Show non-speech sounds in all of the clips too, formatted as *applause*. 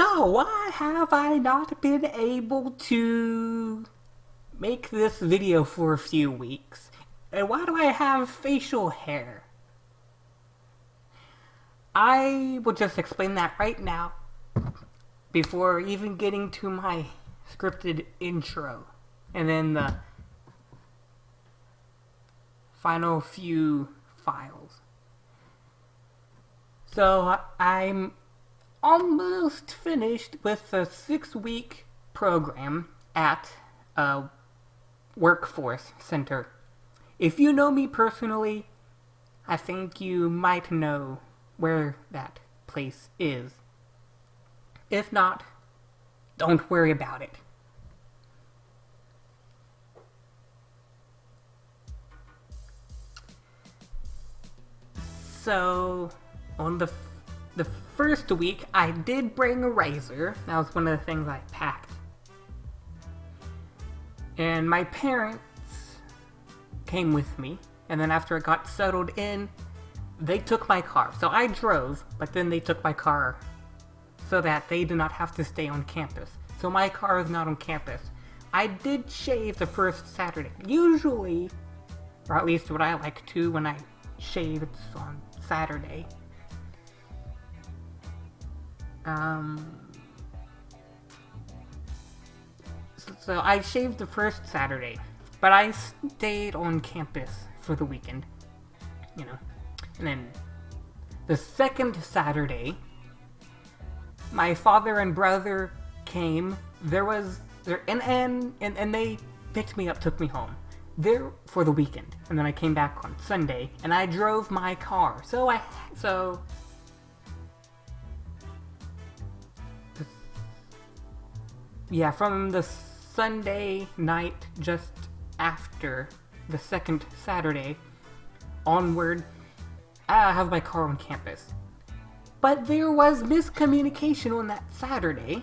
So, why have I not been able to make this video for a few weeks? And why do I have facial hair? I will just explain that right now before even getting to my scripted intro. And then the final few files. So I'm almost finished with a six week program at a workforce center. If you know me personally, I think you might know where that place is. If not, don't worry about it. So, on the the first week, I did bring a razor. That was one of the things I packed. And my parents came with me. And then after it got settled in, they took my car. So I drove, but then they took my car so that they did not have to stay on campus. So my car is not on campus. I did shave the first Saturday. Usually, or at least what I like to when I shave, it's on Saturday. Um, so I shaved the first Saturday, but I stayed on campus for the weekend, you know. And then the second Saturday, my father and brother came. There was there and and and, and they picked me up, took me home there for the weekend, and then I came back on Sunday, and I drove my car. So I so yeah, from the Sunday night just after the second Saturday onward, I have my car on campus. But there was miscommunication on that Saturday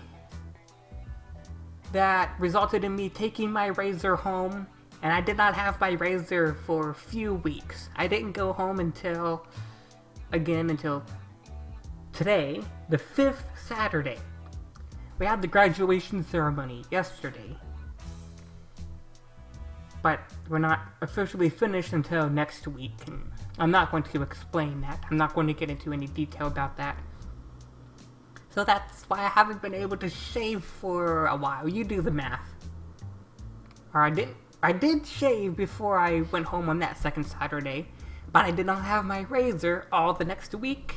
that resulted in me taking my razor home, and I did not have my razor for a few weeks. I didn't go home until, again, until today, the fifth Saturday. We had the graduation ceremony yesterday. But we're not officially finished until next week, and I'm not going to explain that. I'm not going to get into any detail about that. So that's why I haven't been able to shave for a while. You do the math. Or I didn't. I did shave before I went home on that second Saturday, but I did not have my razor all the next week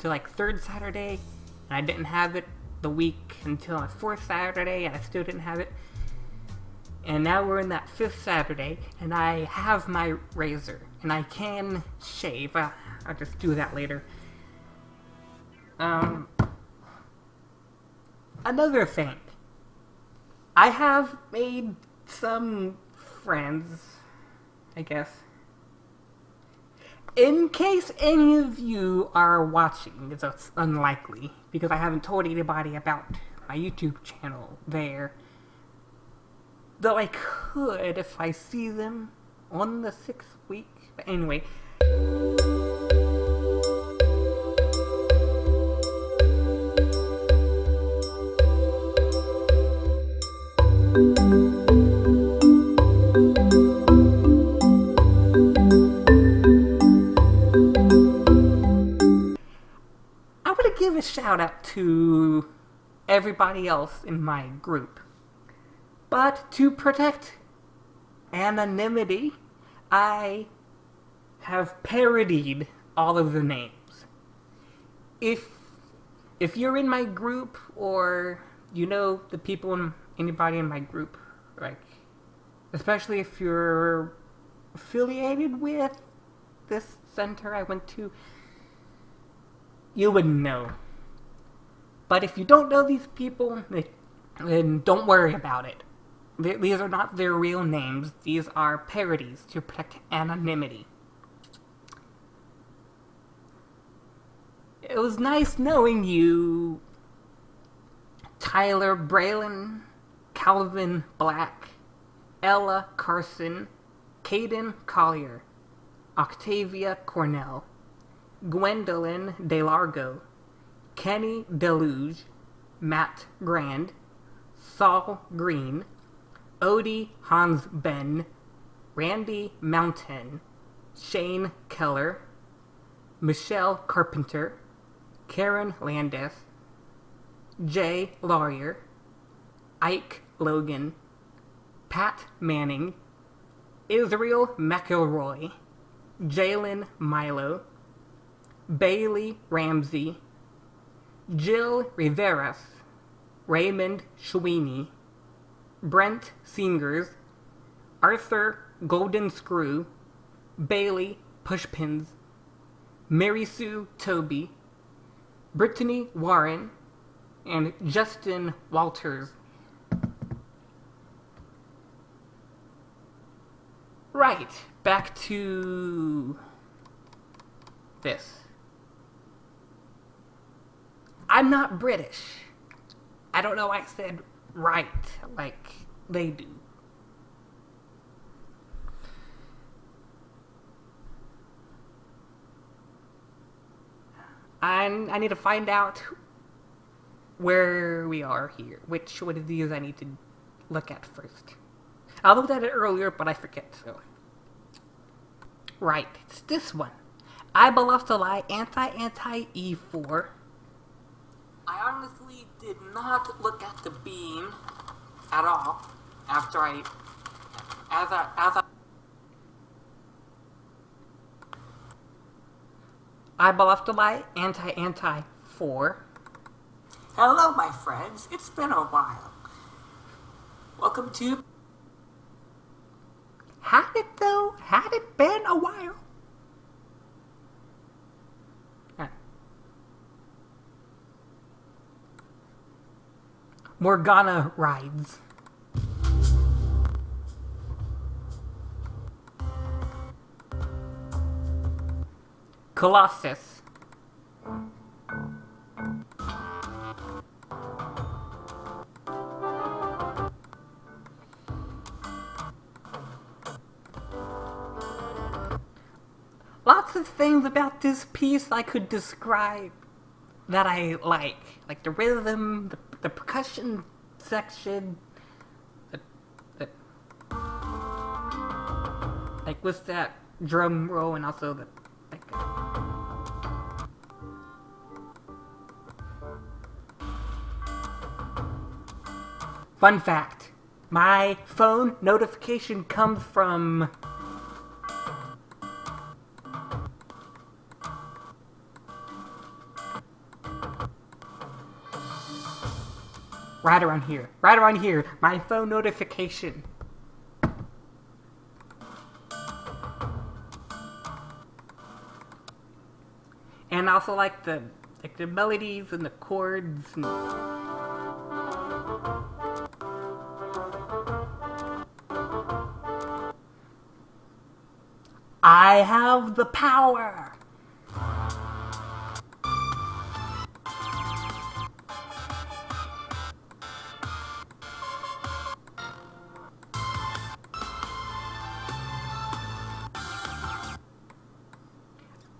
to like third Saturday, and I didn't have it the week until my fourth Saturday, and I still didn't have it. And now we're in that fifth Saturday, and I have my razor, and I can shave. I'll, I'll just do that later. Um, another thing. I have made some friends, I guess. In case any of you are watching, it's unlikely, because I haven't told anybody about my YouTube channel there. Though I could if I see them on the sixth week. But anyway. Shout out to everybody else in my group. But to protect anonymity, I have parodied all of the names. If if you're in my group or you know the people in anybody in my group, like especially if you're affiliated with this center I went to, you would know. But if you don't know these people, then don't worry about it. These are not their real names. These are parodies to protect anonymity. It was nice knowing you, Tyler Braylon, Calvin Black, Ella Carson, Caden Collier, Octavia Cornell, Gwendolyn DeLargo, Kenny Deluge, Matt Grand, Saul Green, Odie Hans Ben, Randy Mountain, Shane Keller, Michelle Carpenter, Karen Landis, Jay Lawyer, Ike Logan, Pat Manning, Israel McElroy, Jalen Milo, Bailey Ramsey, Jill Riveras, Raymond Sweeney, Brent Singers, Arthur Golden Screw, Bailey Pushpins, Mary Sue Toby, Brittany Warren, and Justin Walters. Right, back to this. I'm not British. I don't know I said right like they do. I, I need to find out where we are here. Which one of these I need to look at first. I looked at it earlier, but I forget, so. Right, it's this one. I Lost to Lie Anti-Anti-E4. I honestly did not look at the beam at all after I, as I, as I, I Lost to Anti-Anti-4. Hello, my friends. It's been a while. Welcome to had it though? Had it been a while? Morgana rides. Colossus. lots of things about this piece I could describe that I like. Like the rhythm, the, the percussion section, like with that drum roll and also the like, Fun fact, my phone notification comes from Right around here. Right around here. My phone notification. And also like the like the melodies and the chords and I have the power.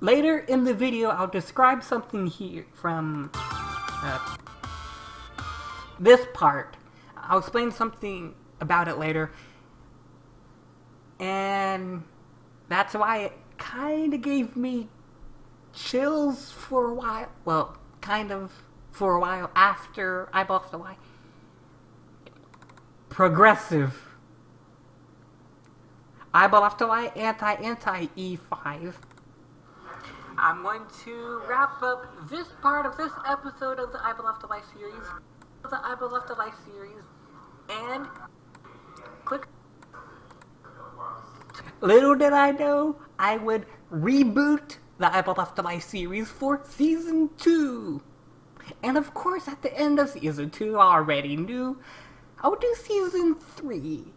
Later in the video, I'll describe something here from uh, this part. I'll explain something about it later. And that's why it kind of gave me chills for a while. Well, kind of for a while after I bought the Y. Progressive. Eyeball after Y, anti-anti E5. I'm going to wrap up this part of this episode of the I Left Life series, the I Left Life series, and click. Little did I know I would reboot the I Left Life series for season two. And of course, at the end of season two, I already knew I would do season three.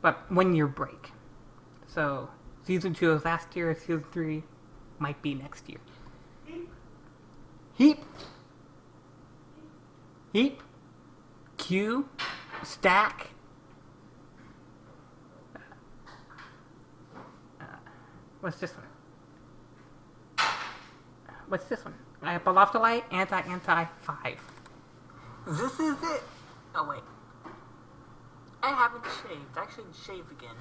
But one year break. So, Season 2 was last year, Season 3 might be next year. Heap. Heap. Heap. Q. Stack. Uh, what's this one? What's this one? I have Balophthalite, anti anti five. This is it. Oh wait. I haven't shaved. I should shave again.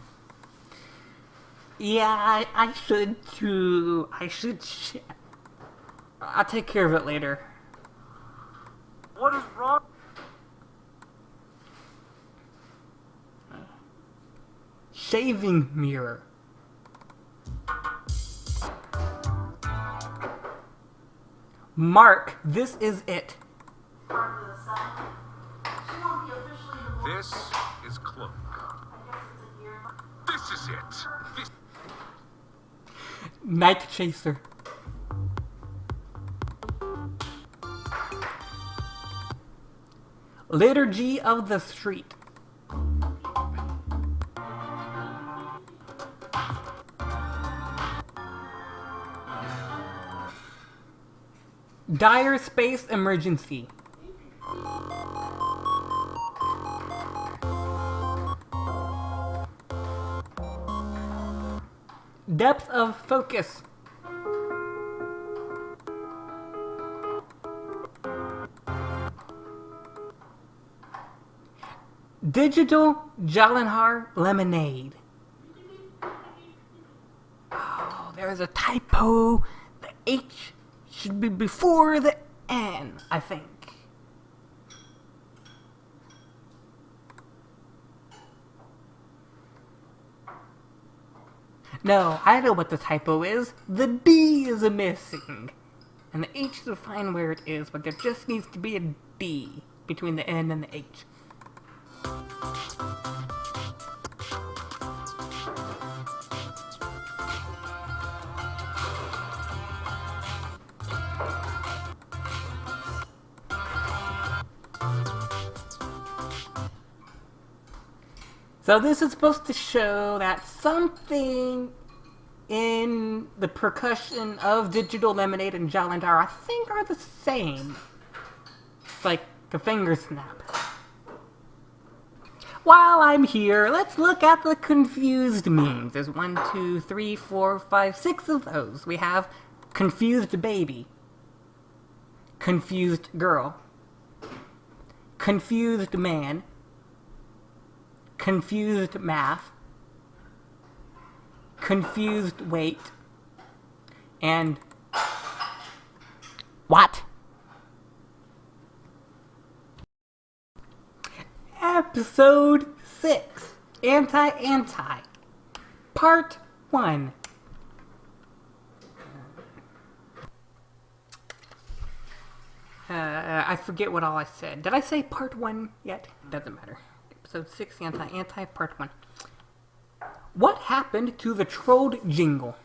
Yeah, I, I should too. I should. Sh- I'll take care of it later. What is wrong? Shaving mirror. Mark, this is it. This is Cloak. This is it. Night Chaser. Liturgy of the Street. Dire Space Emergency. Depth of Focus. Digital Jalenhar Lemonade. Oh, there's a typo. The H should be before the N, I think. No, I know what the typo is. The D is missing. And the H is fine where it is, but there just needs to be a D between the N and the H. So this is supposed to show that something in the percussion of Digital Lemonade and Jalandar, I think, are the same. It's like a finger snap. While I'm here, let's look at the confused memes. There's one, two, three, four, five, six of those. We have confused baby, confused girl, confused man, confused math, confused weight, and what? Episode 6 Anti Anti, Part 1. Uh, I forget what all I said. Did I say part 1 yet? Doesn't matter. Episode 6 Anti Anti, Part 1. What happened to the trolled jingle?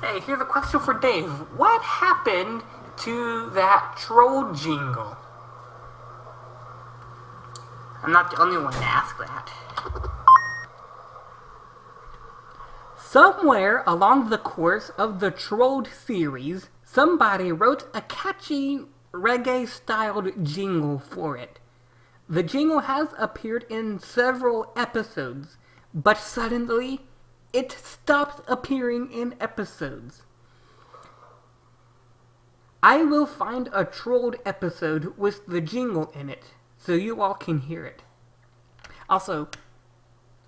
Hey, here's a question for Dave. What happened to that troll jingle? I'm not the only one to ask that. Somewhere along the course of the Trolled series, somebody wrote a catchy reggae-styled jingle for it. The jingle has appeared in several episodes, but suddenly it stopped appearing in episodes. I will find a trolled episode with the jingle in it, so you all can hear it. Also,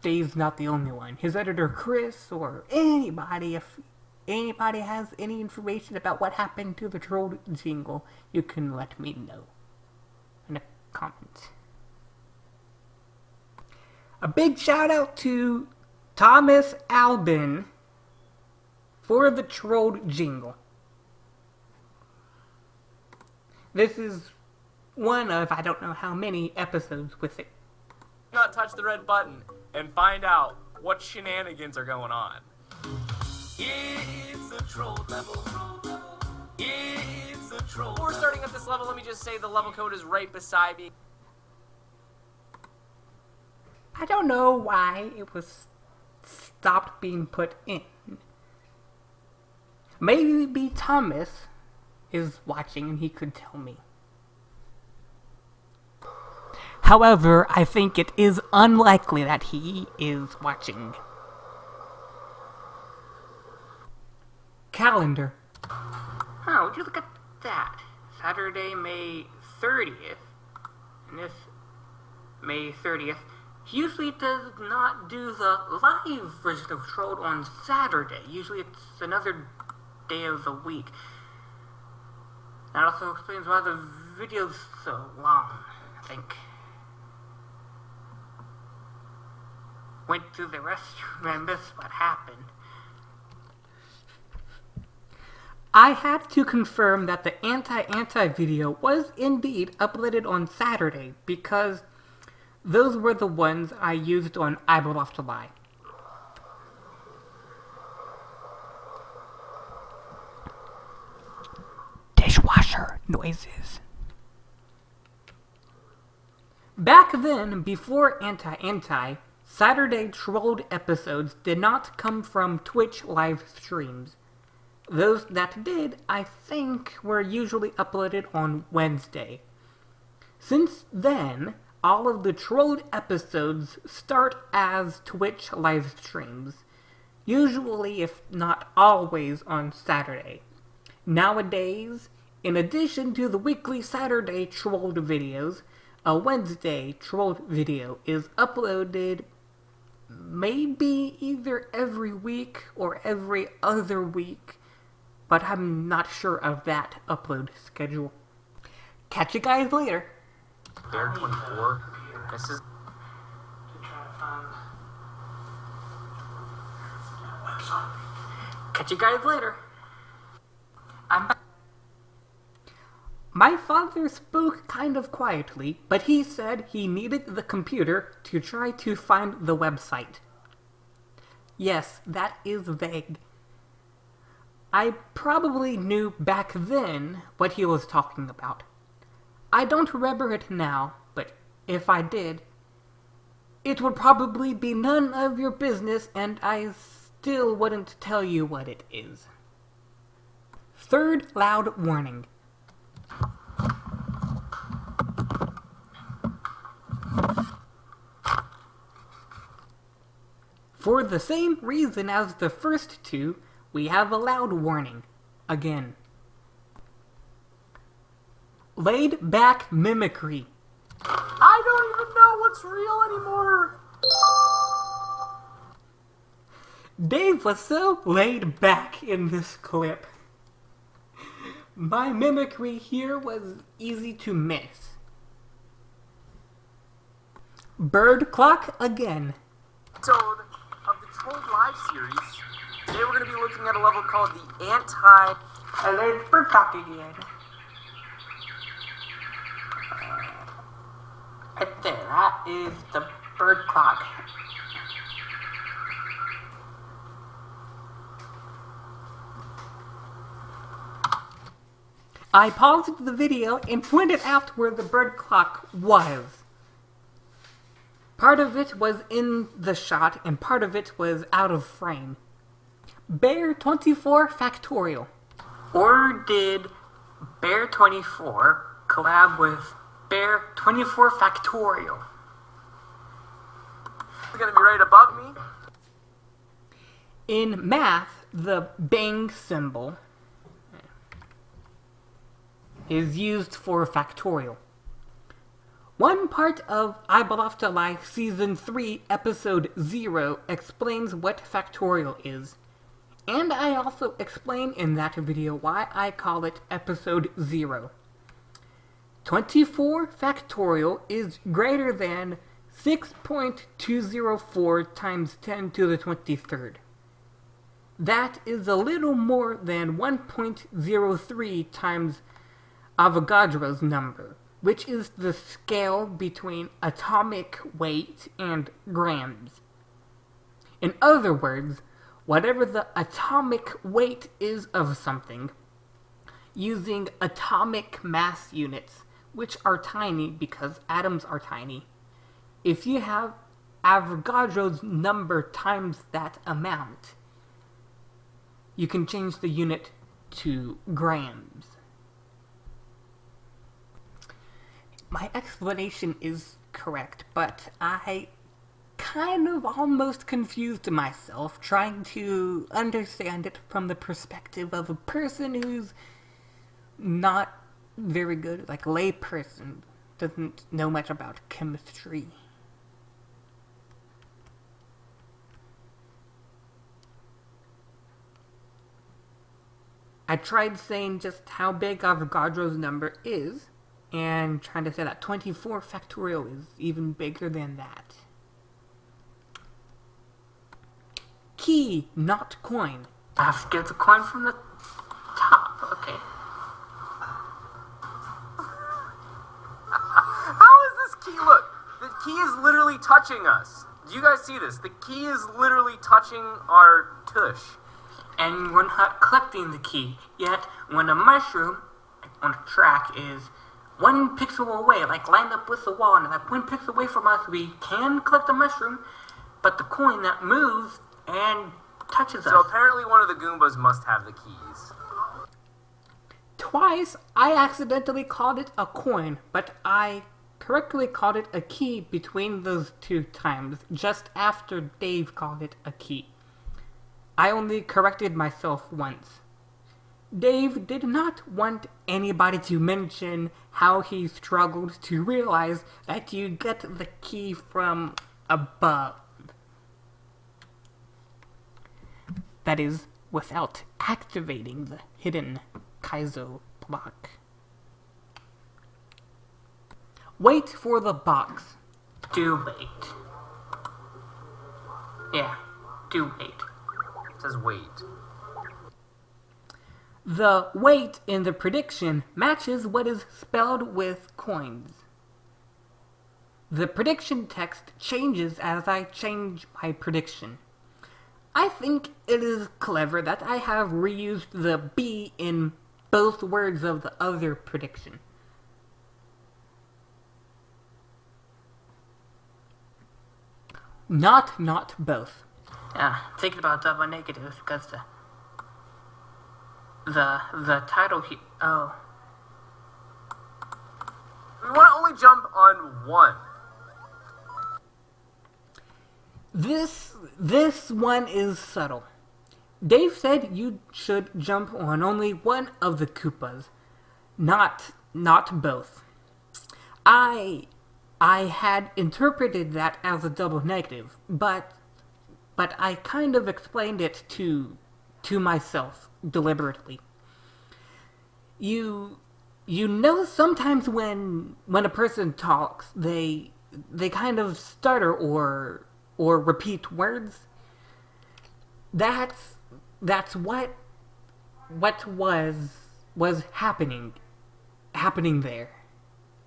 Dave's not the only one. His editor Chris or anybody, if anybody has any information about what happened to the trolled jingle, you can let me know in the comments. A big shout out to Thomas Albin for the trolled jingle. This is one of I don't know how many episodes with it. not touch the red button and find out what shenanigans are going on. It's a troll level. It's a troll. Before starting at this level, let me just say the level code is right beside me. I don't know why it was stopped being put in. Maybe Thomas is watching and he could tell me. However, I think it is unlikely that he is watching. Calendar. Oh, would you look at that? Saturday, May 30th, and this May 30th. Usually does not do the live version of Trolled on Saturday. Usually it's another day of the week. That also explains why the video's so long, I think. Went to the *laughs* restroom and missed what happened. I had to confirm that the anti-anti video was indeed uploaded on Saturday because those were the ones I used on I Off to Lie. Dishwasher noises. Back then, before Anti-Anti, Saturday Trolled episodes did not come from Twitch live streams. Those that did, I think, were usually uploaded on Wednesday. Since then, all of the Trolled episodes start as Twitch live streams, usually, if not always, on Saturday. Nowadays, in addition to the weekly Saturday Trolled videos, a Wednesday Trolled video is uploaded maybe either every week or every other week, but I'm not sure of that upload schedule. Catch you guys later. Bear 24. This is. Catch you guys later. I'm back. My father spoke kind of quietly, but he said he needed the computer to try to find the website. Yes, that is vague. I probably knew back then what he was talking about. I don't remember it now, but if I did, it would probably be none of your business and I still wouldn't tell you what it is. Third loud warning. For the same reason as the first two, we have a loud warning. Again. Laid back mimicry. I don't even know what's real anymore. Dave was so laid back in this clip. My mimicry here was easy to miss. Bird clock again. episode of the Trolled Live series. Today we're going to be looking at a level called the Anti. And there's bird clock again. There, that is the bird clock. I paused the video and pointed out where the bird clock was. Part of it was in the shot and part of it was out of frame. Bear 24 Factorial. Or did Bear 24 collab with Bear 24 Factorial? It's going to be right above me. In math, the bang symbol is used for factorial. One part of I Belong to Season 3, Episode 0 explains what factorial is. And I also explain in that video why I call it Episode 0. 24 factorial is greater than 6.204 times 10 to the 23rd. That is a little more than 1.03 times Avogadro's number, which is the scale between atomic weight and grams. In other words, whatever the atomic weight is of something, using atomic mass units, which are tiny because atoms are tiny, if you have Avogadro's number times that amount, you can change the unit to grams. My explanation is correct, but I kind of almost confused myself trying to understand it from the perspective of a person who's not very good, like layperson, doesn't know much about chemistry. I tried saying just how big Avogadro's number is, and trying to say that 24 factorial is even bigger than that. Key, not coin. I have to get the coin from the top. Okay. How is this key? Look, the key is literally touching us. Do you guys see this? The key is literally touching our tush. And we're not collecting the key. Yet, when a mushroom on a track is one pixel away, like lined up with the wall, and like one pixel away from us, we can collect the mushroom, but the coin that moves and touches So us. So apparently one of the Goombas must have the keys. Twice, I accidentally called it a coin, but I correctly called it a key between those two times, just after Dave called it a key. I only corrected myself once. Dave did not want anybody to mention how he struggled to realize that you get the key from above. That is, without activating the hidden Kaizo block. Wait for the box. Do wait. Yeah, do wait. It says wait. The weight in the prediction matches what is spelled with coins. The prediction text changes as I change my prediction. I think it is clever that I have reused the B in both words of the other prediction. Not not both. Yeah, thinking about double negatives because the the the title he oh We want to only jump on one. This this one is subtle. Dave said you should jump on only one of the Koopas, not not both. I I had interpreted that as a double negative, but but I kind of explained it to to myself deliberately. You you know sometimes when when a person talks, they they kind of stutter or or repeat words. That's that's what what was was happening happening there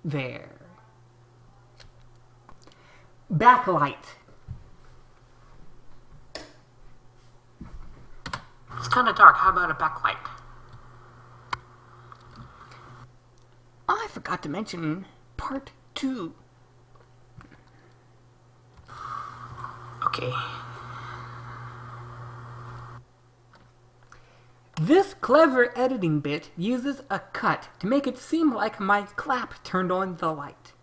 there backlight it's kind of dark. How about a backlight? Oh, I forgot to mention part 2 Okay. This clever editing bit uses a cut to make it seem like my clap turned on the light.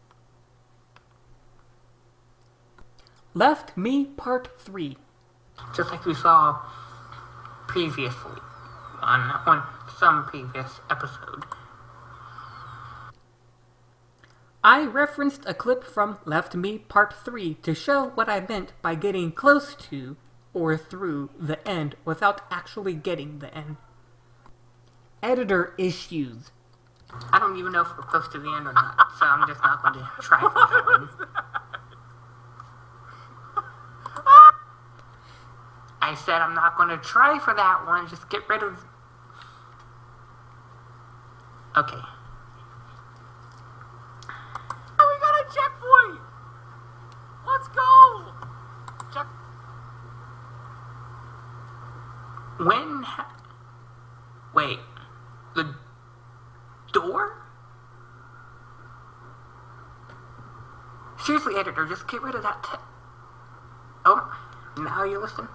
Left Me Part 3. Just like we saw previously on on some previous episode. I referenced a clip from Left Me Part 3 to show what I meant by getting close to or through the end without actually getting the end. Editor issues. I don't even know if we're close to the end or not, so I'm just not going to try for that *laughs* one. I said I'm not going to try for that one. Just get rid of. Okay. Oh, we got a checkpoint! Let's go! Check. When? Wait. The door? Seriously, editor, just get rid of that. Oh, now you listen.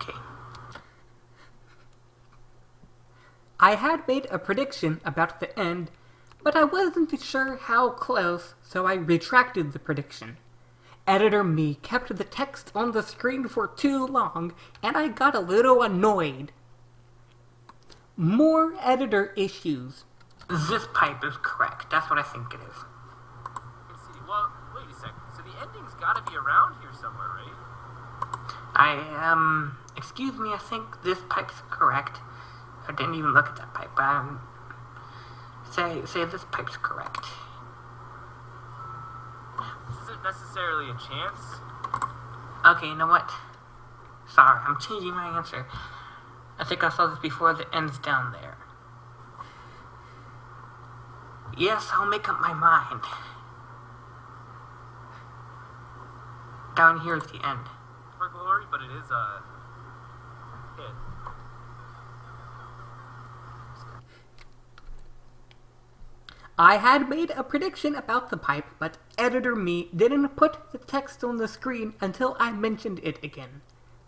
Okay. I had made a prediction about the end, but I wasn't sure how close, so I retracted the prediction. Editor me kept the text on the screen for too long, and I got a little annoyed. More editor issues. this pipe is correct. That's what I think it is. Let's see. Well, wait a second. So the ending's got to be around here somewhere, right? I, um, excuse me, I think this pipe's correct. I didn't even look at that pipe. but um, say, say this pipe's correct. This isn't necessarily a chance. Okay, you know what? Sorry, I'm changing my answer. I think I saw this before the end's down there. Yes, I'll make up my mind. Down here is the end. For glory, but it is a hit. I had made a prediction about the pipe, but editor me didn't put the text on the screen until I mentioned it again.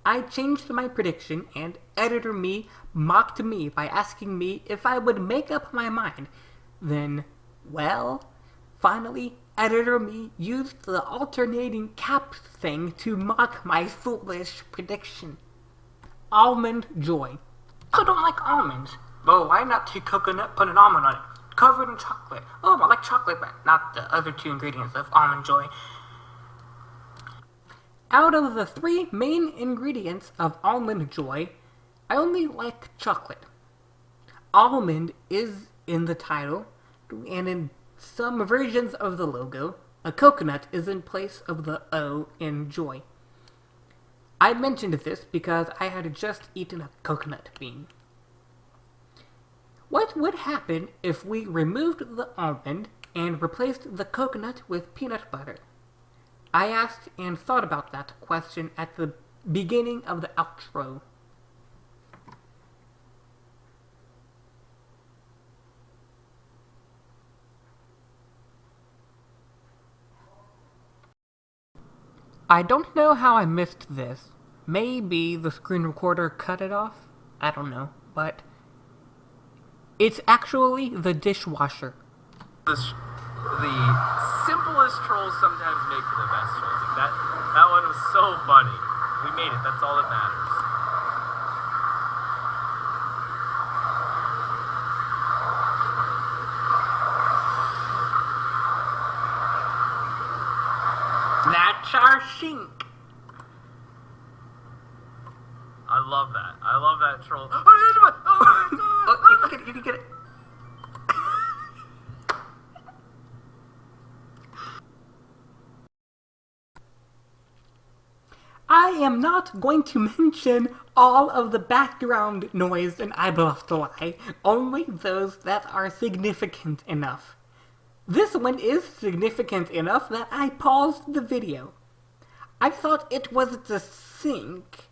I changed my prediction, and editor me mocked me by asking me if I would make up my mind. Then, well, finally, editor me used the alternating cap thing to mock my foolish prediction. Almond Joy. I don't like almonds. Well, why not take coconut, put an almond on it, cover it in chocolate? Oh, I like chocolate, but not the other two ingredients of almond joy. Out of the three main ingredients of almond joy, I only like chocolate. Almond is in the title, and in some versions of the logo, a coconut is in place of the O in joy. I mentioned this because I had just eaten a coconut bean. What would happen if we removed the almond and replaced the coconut with peanut butter? I asked and thought about that question at the beginning of the outro. I don't know how I missed this. Maybe the screen recorder cut it off? I don't know, but it's actually the dishwasher. The, the simplest trolls sometimes make for the best trolls. That, that one was so funny. We made it. That's all that matters. Sink. I love that. I love that troll. Oh, Oh, oh you get it, you get it. I am not going to mention all of the background noise in I Bluff to Lie, only those that are significant enough. This one is significant enough that I paused the video. I thought it was the sink,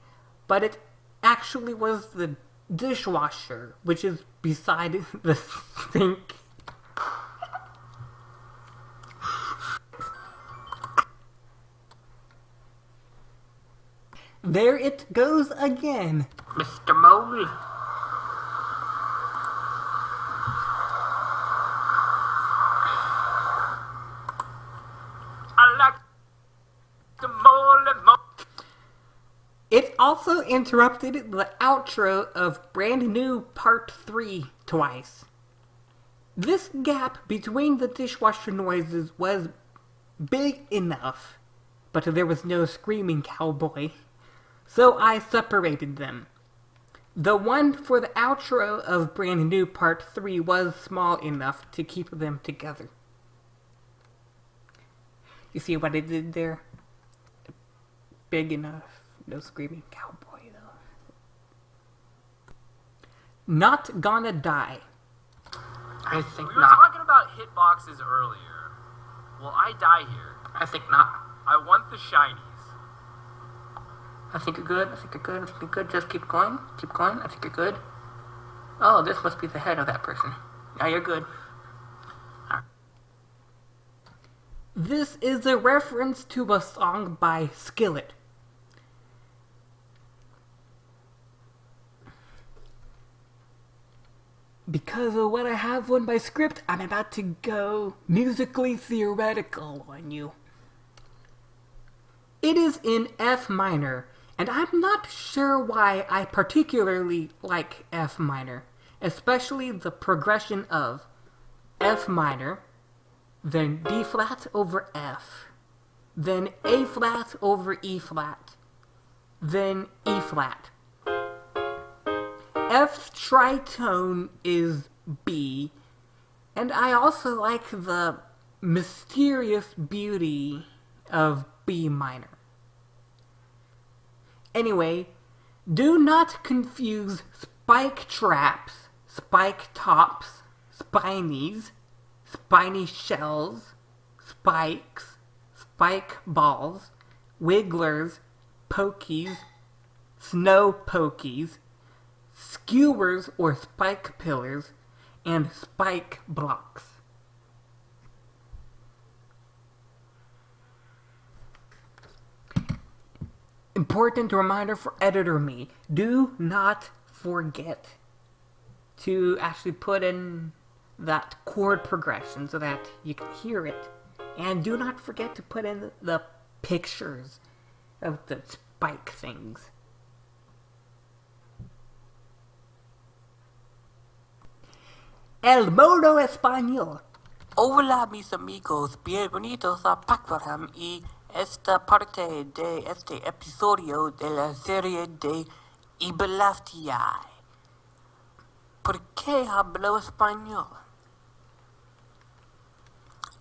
but it actually was the dishwasher, which is beside *laughs* the sink. There it goes again. Mr. Mole. I like the mole, mole. It also interrupted the outro of Brand New Part 3 twice. This gap between the dishwasher noises was big enough, but there was no screaming cowboy, so I separated them. The one for the outro of Brand New Part 3 was small enough to keep them together. You see what I did there? Big enough. No screaming cowboy, though. Not gonna die. I think We were not. talking about hitboxes earlier. Will I die here? I think not. I want the shinies. I think you're good. I think you're good. I think you're good. Just keep going. Keep going. I think you're good. Oh, this must be the head of that person. Now you're good. This is a reference to a song by Skillet. Because of what I have on my script, I'm about to go musically theoretical on you. It is in F minor, and I'm not sure why I particularly like F minor, especially the progression of F minor, then D flat over F, then A flat over E flat, then E flat. F's tritone is B, and I also like the mysterious beauty of B minor. Anyway, do not confuse spike traps, spike tops, spinies, spiny shells, spikes, spike balls, wigglers, pokies, snow pokies, skewers or spike pillars, and spike blocks. Important reminder for editor me, do not forget to actually put in that chord progression so that you can hear it. And do not forget to put in the pictures of the spike things. El modo español. Hola mis amigos, bienvenidos a Pactorham y esta parte de este episodio de la serie de Ibelaftiai. ¿Por qué hablo español?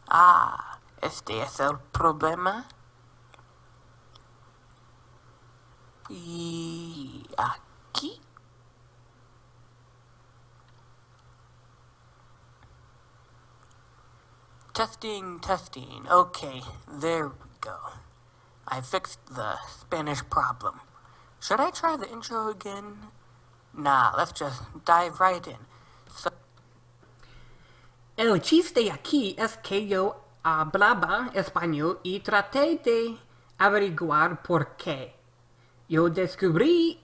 Ah, este es el problema. Y aquí. Testing, testing. Okay, there we go. I fixed the Spanish problem. Should I try the intro again? Nah, let's just dive right in. So, El chiste aquí es que yo hablaba español y traté de averiguar por qué. Yo descubrí,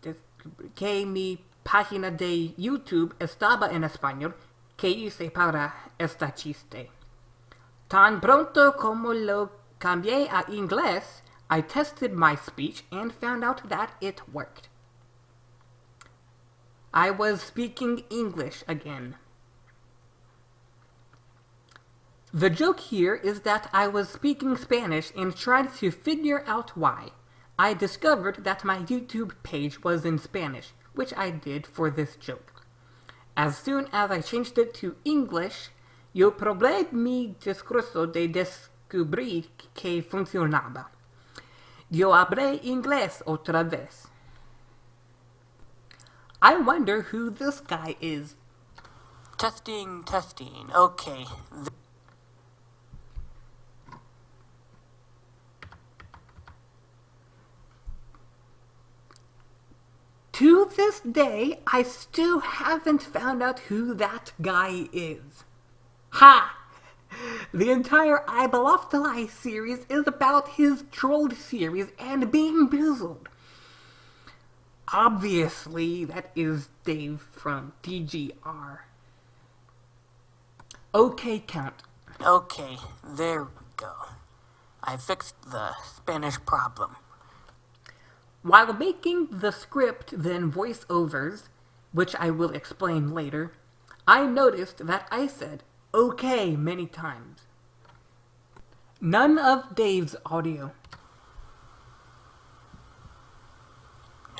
descubrí que mi página de YouTube estaba en español que hice para esta chiste. Tan pronto como lo cambié a inglés, I tested my speech and found out that it worked. I was speaking English again. The joke here is that I was speaking Spanish and tried to figure out why. I discovered that my YouTube page was in Spanish, which I did for this joke. As soon as I changed it to English, yo probé mi discurso de descubrir que funcionaba. Yo hablé inglés otra vez. I wonder who this guy is. testing, testing. Okay, To this day, I still haven't found out who that guy is. Ha! The entire I Belong to series is about his trolled series and being bizzled. Obviously, that is Dave from DGR. Okay, Count. okay, there we go. I fixed the Spanish problem. While making the script then voiceovers, which I will explain later, I noticed that I said okay many times. None of Dave's audio.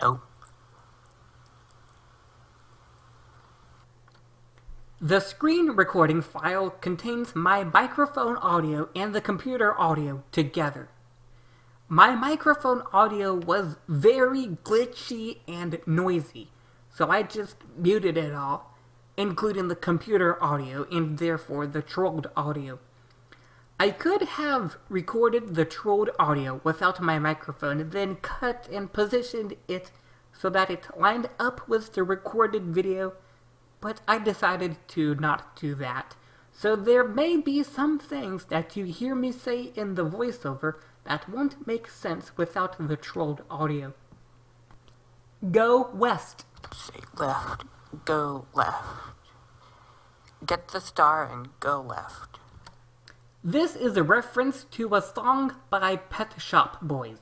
Nope. The screen recording file contains my microphone audio and the computer audio together. My microphone audio was very glitchy and noisy, so I just muted it all, including the computer audio and therefore the trolled audio. I could have recorded the trolled audio without my microphone, then cut and positioned it so that it lined up with the recorded video, but I decided to not do that. So there may be some things that you hear me say in the voiceover that won't make sense without the trolled audio. Go west. Say left, go left. Get the star and go left. This is a reference to a song by Pet Shop Boys.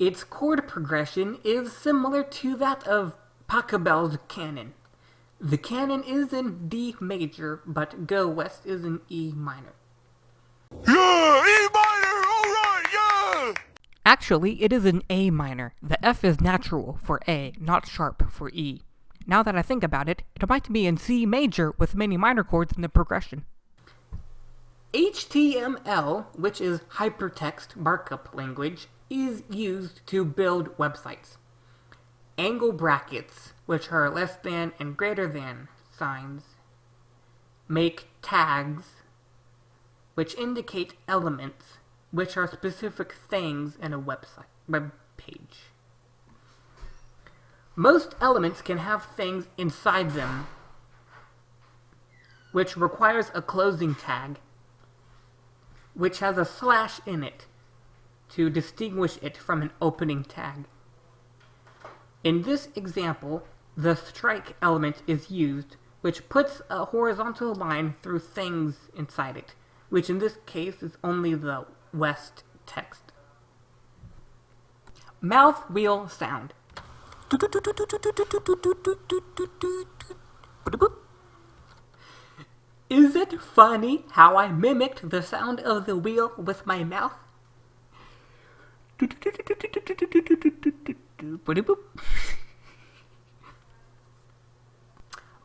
Its chord progression is similar to that of Pachelbel's canon. The canon is in D major, but Go West is in E minor. Yeah, E minor, alright, yeah! Actually, it is in A minor. The F is natural for A, not sharp for E. Now that I think about it, it might be in C major with many minor chords in the progression. HTML, which is hypertext markup language, is used to build websites. Angle brackets, which are less than and greater than signs, make tags, which indicate elements, which are specific things in a website web page. Most elements can have things inside them, which requires a closing tag, which has a slash in it to distinguish it from an opening tag. In this example, the strike element is used, which puts a horizontal line through things inside it, which in this case is only the west text. Mouth wheel sound. Is it funny how I mimicked the sound of the wheel with my mouth? *laughs*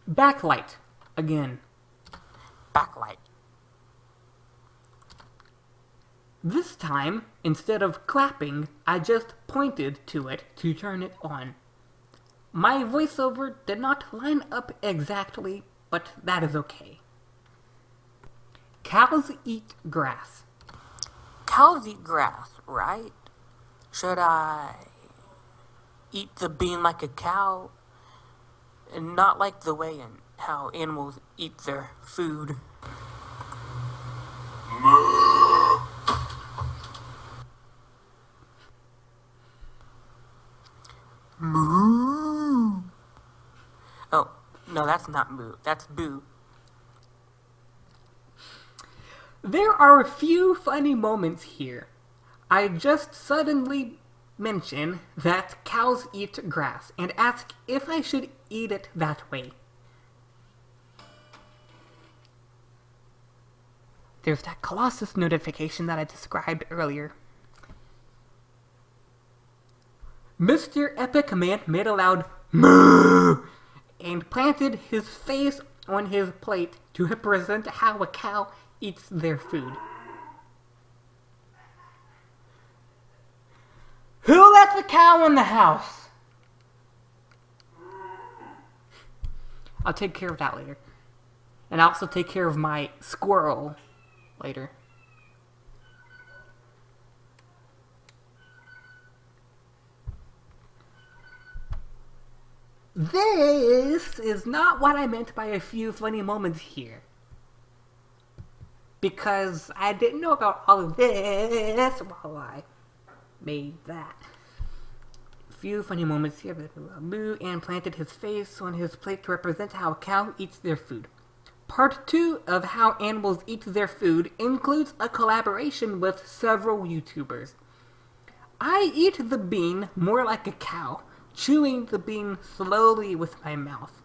Backlight. Again. Backlight. This time, instead of clapping, I just pointed to it to turn it on. My voiceover did not line up exactly, but that is okay. Cows eat grass. Cows eat grass, right? Should I eat the bean like a cow? And not like the way in how animals eat their food. Moo. Oh, no, that's not moo. That's boo. There are a few funny moments here. I just suddenly mention that cows eat grass and ask if I should eat it that way. There's that Colossus notification that I described earlier. Mr. Epic Man made a loud moo and planted his face on his plate to represent how a cow eats their food. Who let the cow in the house? I'll take care of that later. And I'll also take care of my squirrel later. This is not what I meant by a few funny moments here. Because I didn't know about all of this while I made that. Few funny moments here. Moo and planted his face on his plate to represent how a cow eats their food. Part 2 of How Animals Eat Their Food includes a collaboration with several YouTubers. I eat the bean more like a cow, chewing the bean slowly with my mouth,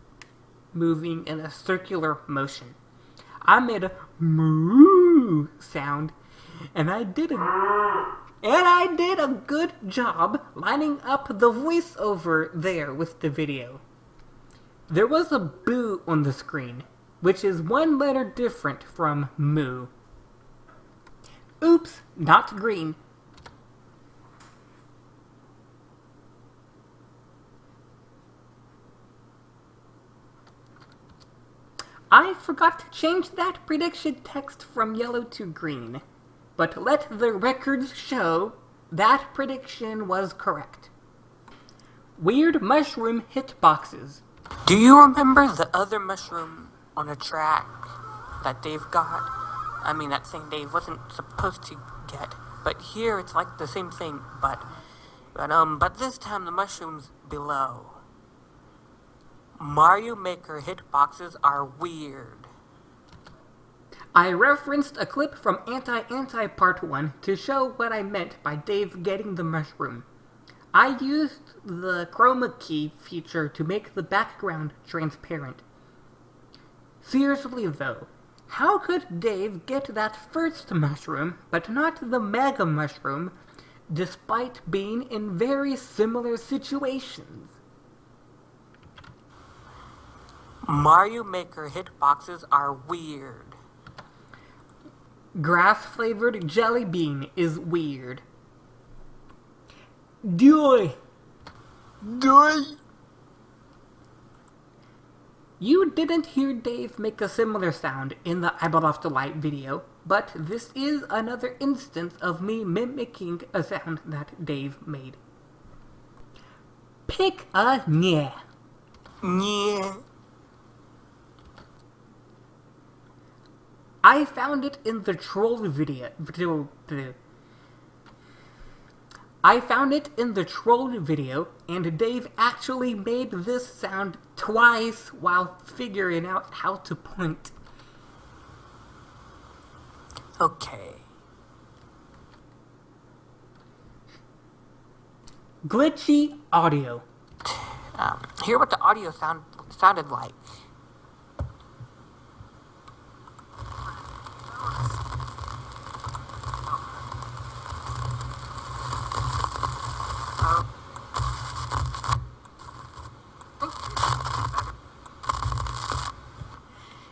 moving in a circular motion. I made a moo sound, and I did a and I did a good job lining up the voiceover there with the video. There was a boo on the screen, which is one letter different from moo. Oops, not green. I forgot to change that prediction text from yellow to green, but let the records show that prediction was correct. Weird mushroom hitboxes. Do you remember the other mushroom on a track that Dave got? I mean, that thing Dave wasn't supposed to get. But here it's like the same thing, but but um, but this time the mushrooms below. Mario Maker hitboxes are weird. I referenced a clip from Anti Anti Part 1 to show what I meant by Dave getting the mushroom. I used the chroma key feature to make the background transparent. Seriously though, how could Dave get that first mushroom, but not the mega mushroom, despite being in very similar situations? Mario Maker hitboxes are weird. Grass flavored jelly bean is weird. Doy! Doy! You didn't hear Dave make a similar sound in the Eyeball Off the Light video, but this is another instance of me mimicking a sound that Dave made. Pick a yeah. Yeah. I found it in the troll video. I found it in the troll video, and Dave actually made this sound twice while figuring out how to point. Okay. Glitchy audio. Um, hear what the audio sound sounded like.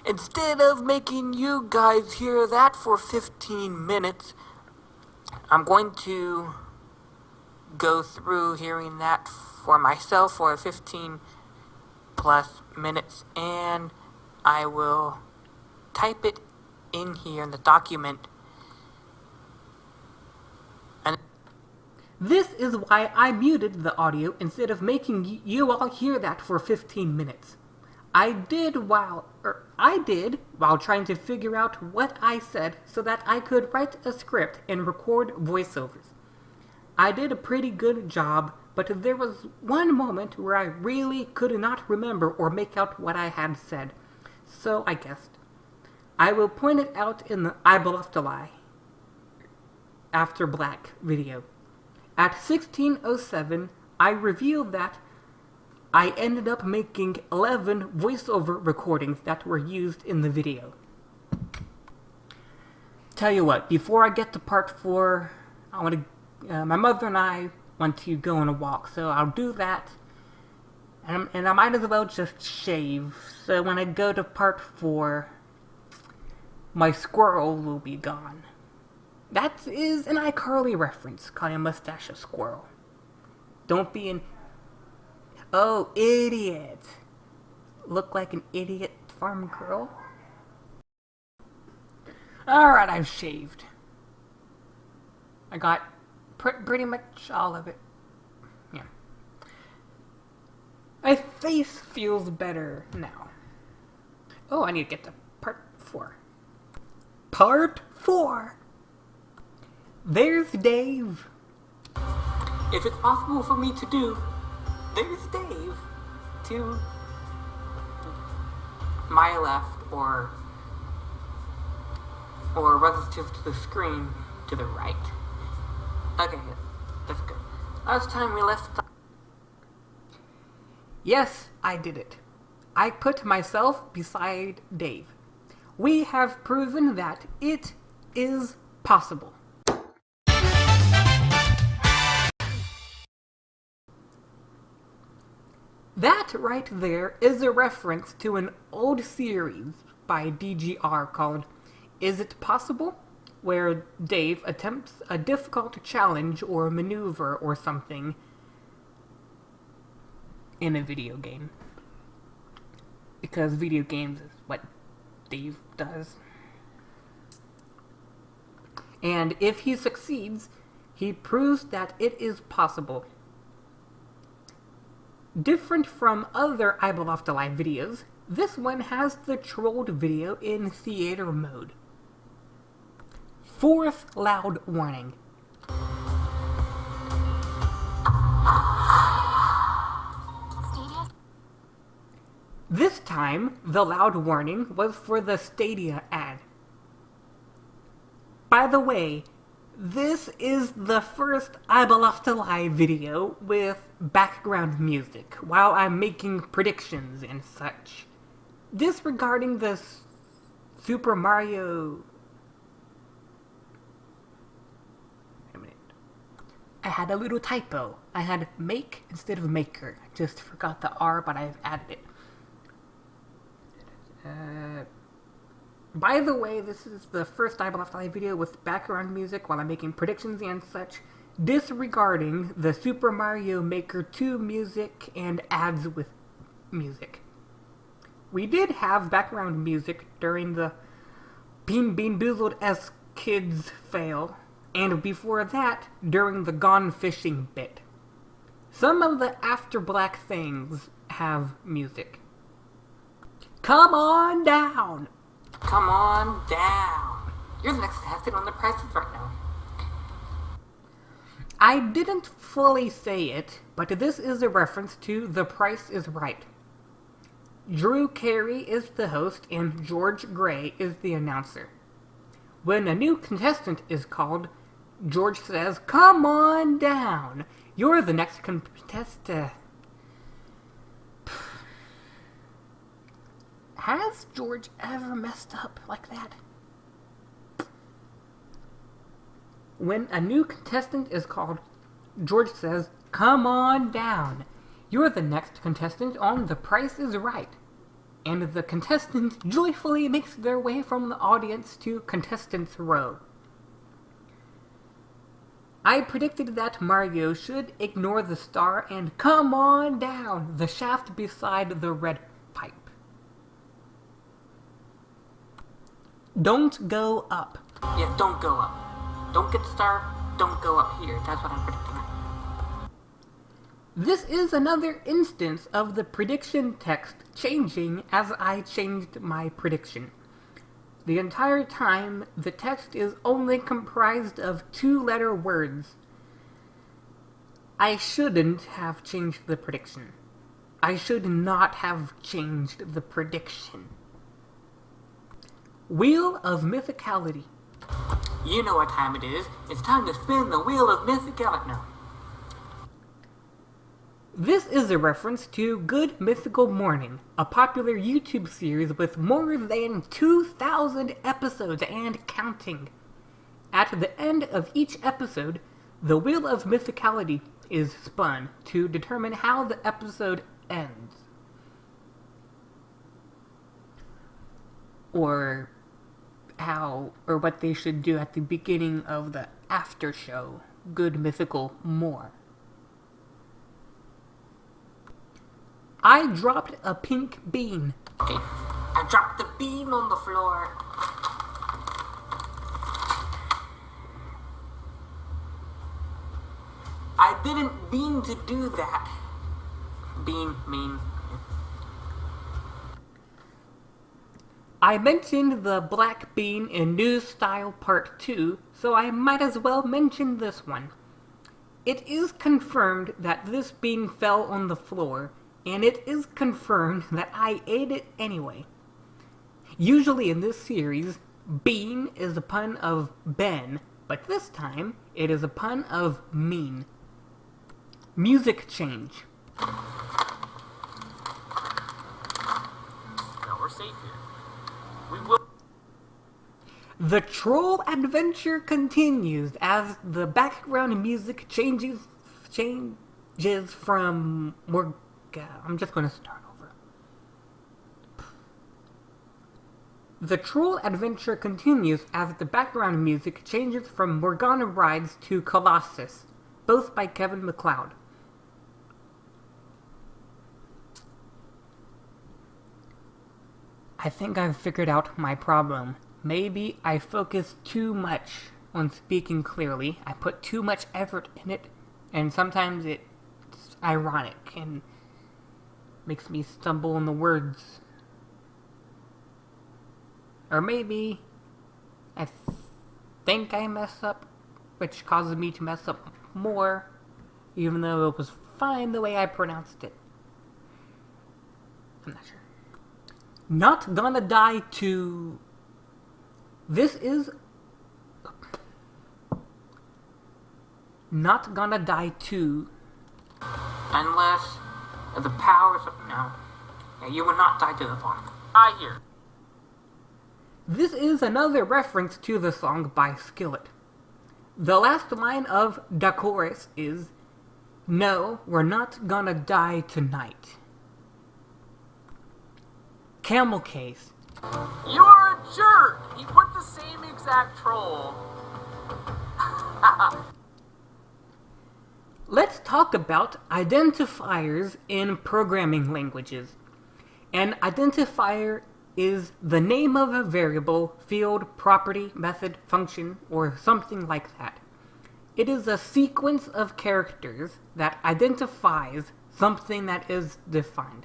Instead of making you guys hear that for 15 minutes, I'm going to go through hearing that for myself for 15 plus minutes and I will type it in here in the document This is why I muted the audio instead of making you all hear that for 15 minutes. I did while er, I did while trying to figure out what I said so that I could write a script and record voiceovers. I did a pretty good job, but there was one moment where I really could not remember or make out what I had said. So I guessed. I will point it out in the I Bluffed a Lie After Black video. At 1607, I revealed that I ended up making 11 voiceover recordings that were used in the video. Tell you what, before I get to part 4, I want to, uh, my mother and I want to go on a walk, so I'll do that. And, and I might as well just shave, so when I go to part 4, my squirrel will be gone. That is an iCarly reference, calling a mustache a squirrel. Don't be an Oh, idiot. Look like an idiot farm girl? Alright, I've shaved. I got pr- pretty much all of it. Yeah. My face feels better now. Oh, I need to get to part four. Part four! There's Dave. if it's possible for me to do there's Dave to my left or or relative to the screen to the right. Okay, that's good. Last time we left Yes, I did it. I put myself beside Dave. We have proven that it is possible. That right there is a reference to an old series by DGR called Is It Possible? Where Dave attempts a difficult challenge or maneuver or something in a video game. Because video games is what Dave does. And if he succeeds, he proves that it is possible. Different from other Line videos, this one has the trolled video in theater mode. Fourth loud warning. This time, the loud warning was for the Stadia ad. By the way, This is the first I video with background music while I'm making predictions and such. Disregarding the Super Mario. Wait a minute. I had a little typo. I had make instead of maker. I just forgot the R, but I've added it. Uh, by the way, this is the first I Eye video with background music while I'm making predictions and such, disregarding the Super Mario Maker 2 music and ads with music. We did have background music during the Bean Bean Boozled S Kids fail, and before that, during the Gone Fishing bit. Some of the After Black things have music. Come on down! Come on down. You're the next to have contestant on the prices right now. I didn't fully say it, but this is a reference to The Price is Right. Drew Carey is the host and George Gray is the announcer. When a new contestant is called, George says, Come on down. You're the next contestant. Has George ever messed up like that? When a new contestant is called, George says, Come on down. You're the next contestant on The Price is Right. And the contestant joyfully makes their way from the audience to contestants' row. I predicted that Mario should ignore the star and come on down the shaft beside the red pipe. Don't go up. Yeah, don't go up. Don't get star, don't go up here. That's what I'm predicting. This is another instance of the prediction text changing as I changed my prediction. The entire time, the text is only comprised of two letter words. I shouldn't have changed the prediction. I should not have changed the prediction. Wheel of Mythicality. You know what time it is. It's time to spin the wheel of mythicality. No. This is a reference to Good Mythical Morning, a popular YouTube series with more than 2,000 episodes and counting. At the end of each episode, the Wheel of Mythicality is spun to determine how the episode ends. Or how, or what they should do at the beginning of the after show, Good Mythical More. I dropped a pink bean. I dropped the bean on the floor. I didn't mean to do that. Bean, mean. I mentioned the black bean in New Style Part 2, so I might as well mention this one. It is confirmed that this bean fell on the floor, and it is confirmed that I ate it anyway. Usually in this series, bean is a pun of Ben, but this time it is a pun of mean. Music change. No, we're safe here. The troll adventure continues as the background music changes changes from more. I'm just to start over. The troll adventure continues as the background music changes from Morgana Rides to Colossus, both by Kevin MacLeod. I think I've figured out my problem. Maybe I focus too much on speaking clearly. I put too much effort in it, and sometimes it's ironic and makes me stumble on the words. Or maybe I th- think I mess up, which causes me to mess up more, even though it was fine the way I pronounced it. I'm not sure. Not gonna die to. This is. not gonna die too. Unless the powers of no. You will not die to the fog. I hear. This is another reference to the song by Skillet. The last line of the chorus is, No, we're not gonna die tonight. Camel case. You are a jerk! He put the same exact troll. *laughs* Let's talk about identifiers in programming languages. An identifier is the name of a variable, field, property, method, function, or something like that. It is a sequence of characters that identifies something that is defined.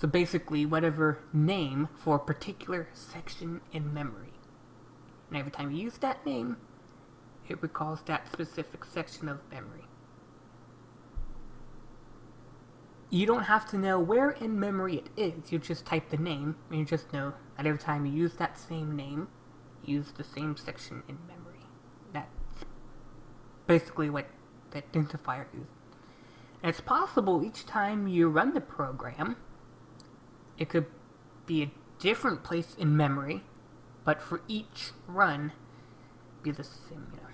So basically, whatever name for a particular section in memory. And every time you use that name, it recalls that specific section of memory. You don't have to know where in memory it is, you just type the name, and you just know that every time you use that same name, you use the same section in memory. That's basically what the identifier is. And it's possible each time you run the program, it could be a different place in memory, but for each run, be the same, you know.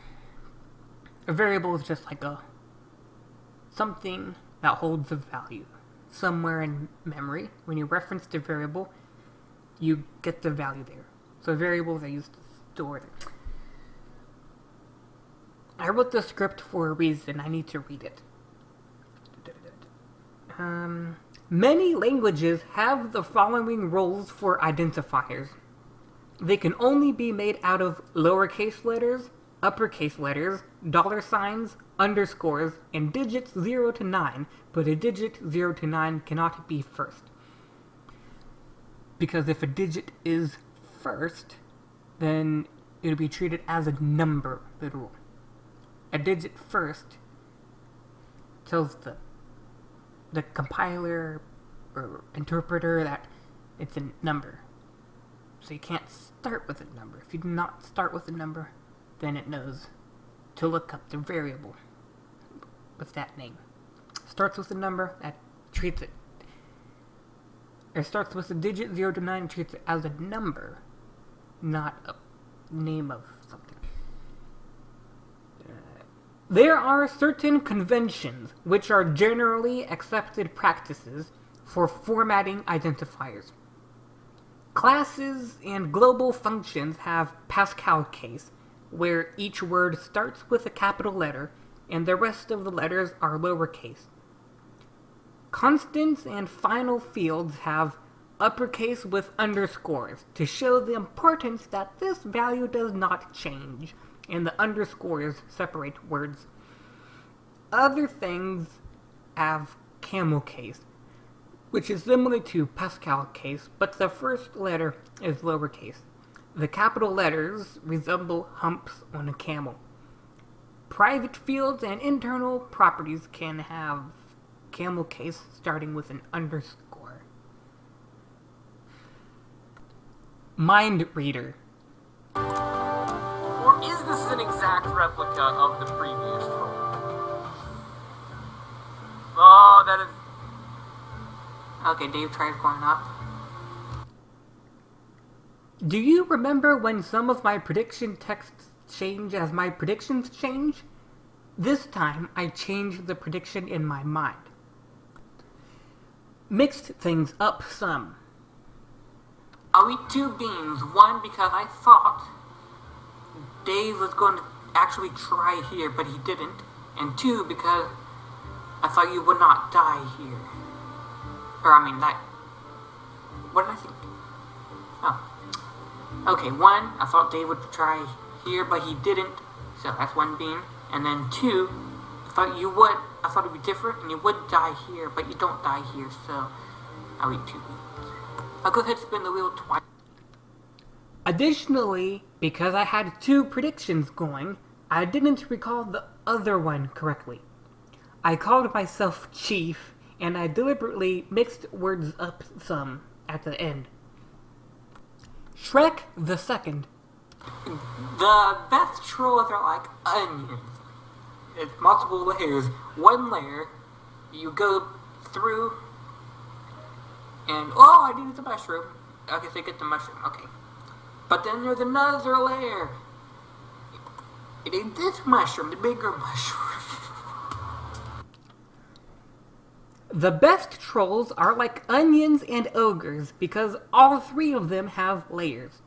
A variable is just like a something that holds a value somewhere in memory. When you reference the variable, you get the value there. So variables are used to store them. I wrote the script for a reason. I need to read it. Um, many languages have the following rules for identifiers. They can only be made out of lowercase letters, uppercase letters, dollar signs, underscores, and digits 0 to 9, but a digit 0 to 9 cannot be first. Because if a digit is first, then it'll be treated as a number, literal. A digit first tells the the compiler or interpreter that it's a number. So you can't start with a number. If you do not start with a number, then it knows to look up the variable with that name. Starts with a number that treats it. It starts with a digit 0 to 9 treats it as a number, not a name of something. Uh, There are certain conventions which are generally accepted practices for formatting identifiers. Classes and global functions have Pascal case, where each word starts with a capital letter and the rest of the letters are lowercase. Constants and final fields have uppercase with underscores to show the importance that this value does not change, and the underscores separate words. Other things have camel case, which is similar to Pascal case, but the first letter is lowercase. The capital letters resemble humps on a camel. Private fields and internal properties can have camel case starting with an underscore. Mind reader. This an exact replica of the previous troll? Oh, that is. Okay, Dave tries going up. Do you remember when some of my prediction texts change as my predictions change? This time I changed the prediction in my mind. Mixed things up some. I'll eat two beans. One because I thought Dave was going to actually try here, but he didn't. And two because I thought you would not die here. Or I mean that. What did I think? Oh. Okay, one, I thought Dave would try here, but he didn't. So that's one bean. And then two, I thought you would. I thought it'd be different, and you would die here, but you don't die here. So I'll eat two beans. I'll go ahead and spin the wheel twice. Additionally, because I had two predictions going, I didn't recall the other one correctly. I called myself Chief, and I deliberately mixed words up some at the end. Shrek the Second. The best trolls are like onions. It's multiple layers. One layer, you go through, and oh, I needed the mushroom. Okay, so get the mushroom. Okay, but then there's another layer. It ain't this mushroom, the bigger *laughs* mushroom. The best trolls are like onions and ogres because all three of them have layers.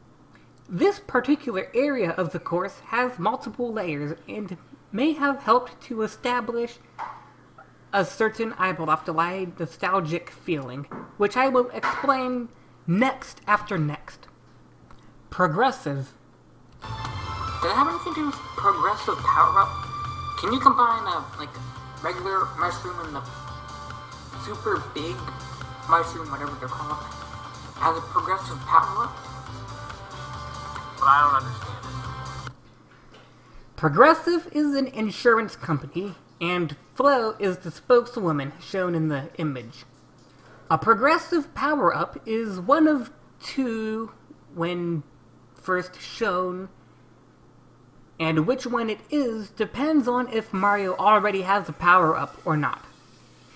This particular area of the course has multiple layers and may have helped to establish a certain Eibeloftelei nostalgic feeling, which I will explain next after next. Progressive. Does it have anything to do with progressive power up? Can you combine a like regular mushroom and the super big mushroom, whatever they're called, as a progressive power up? But I don't understand it. Progressive is an insurance company, and Flo is the spokeswoman shown in the image. A progressive power up is one of two when first shown, and which one it is depends on if Mario already has a power up or not.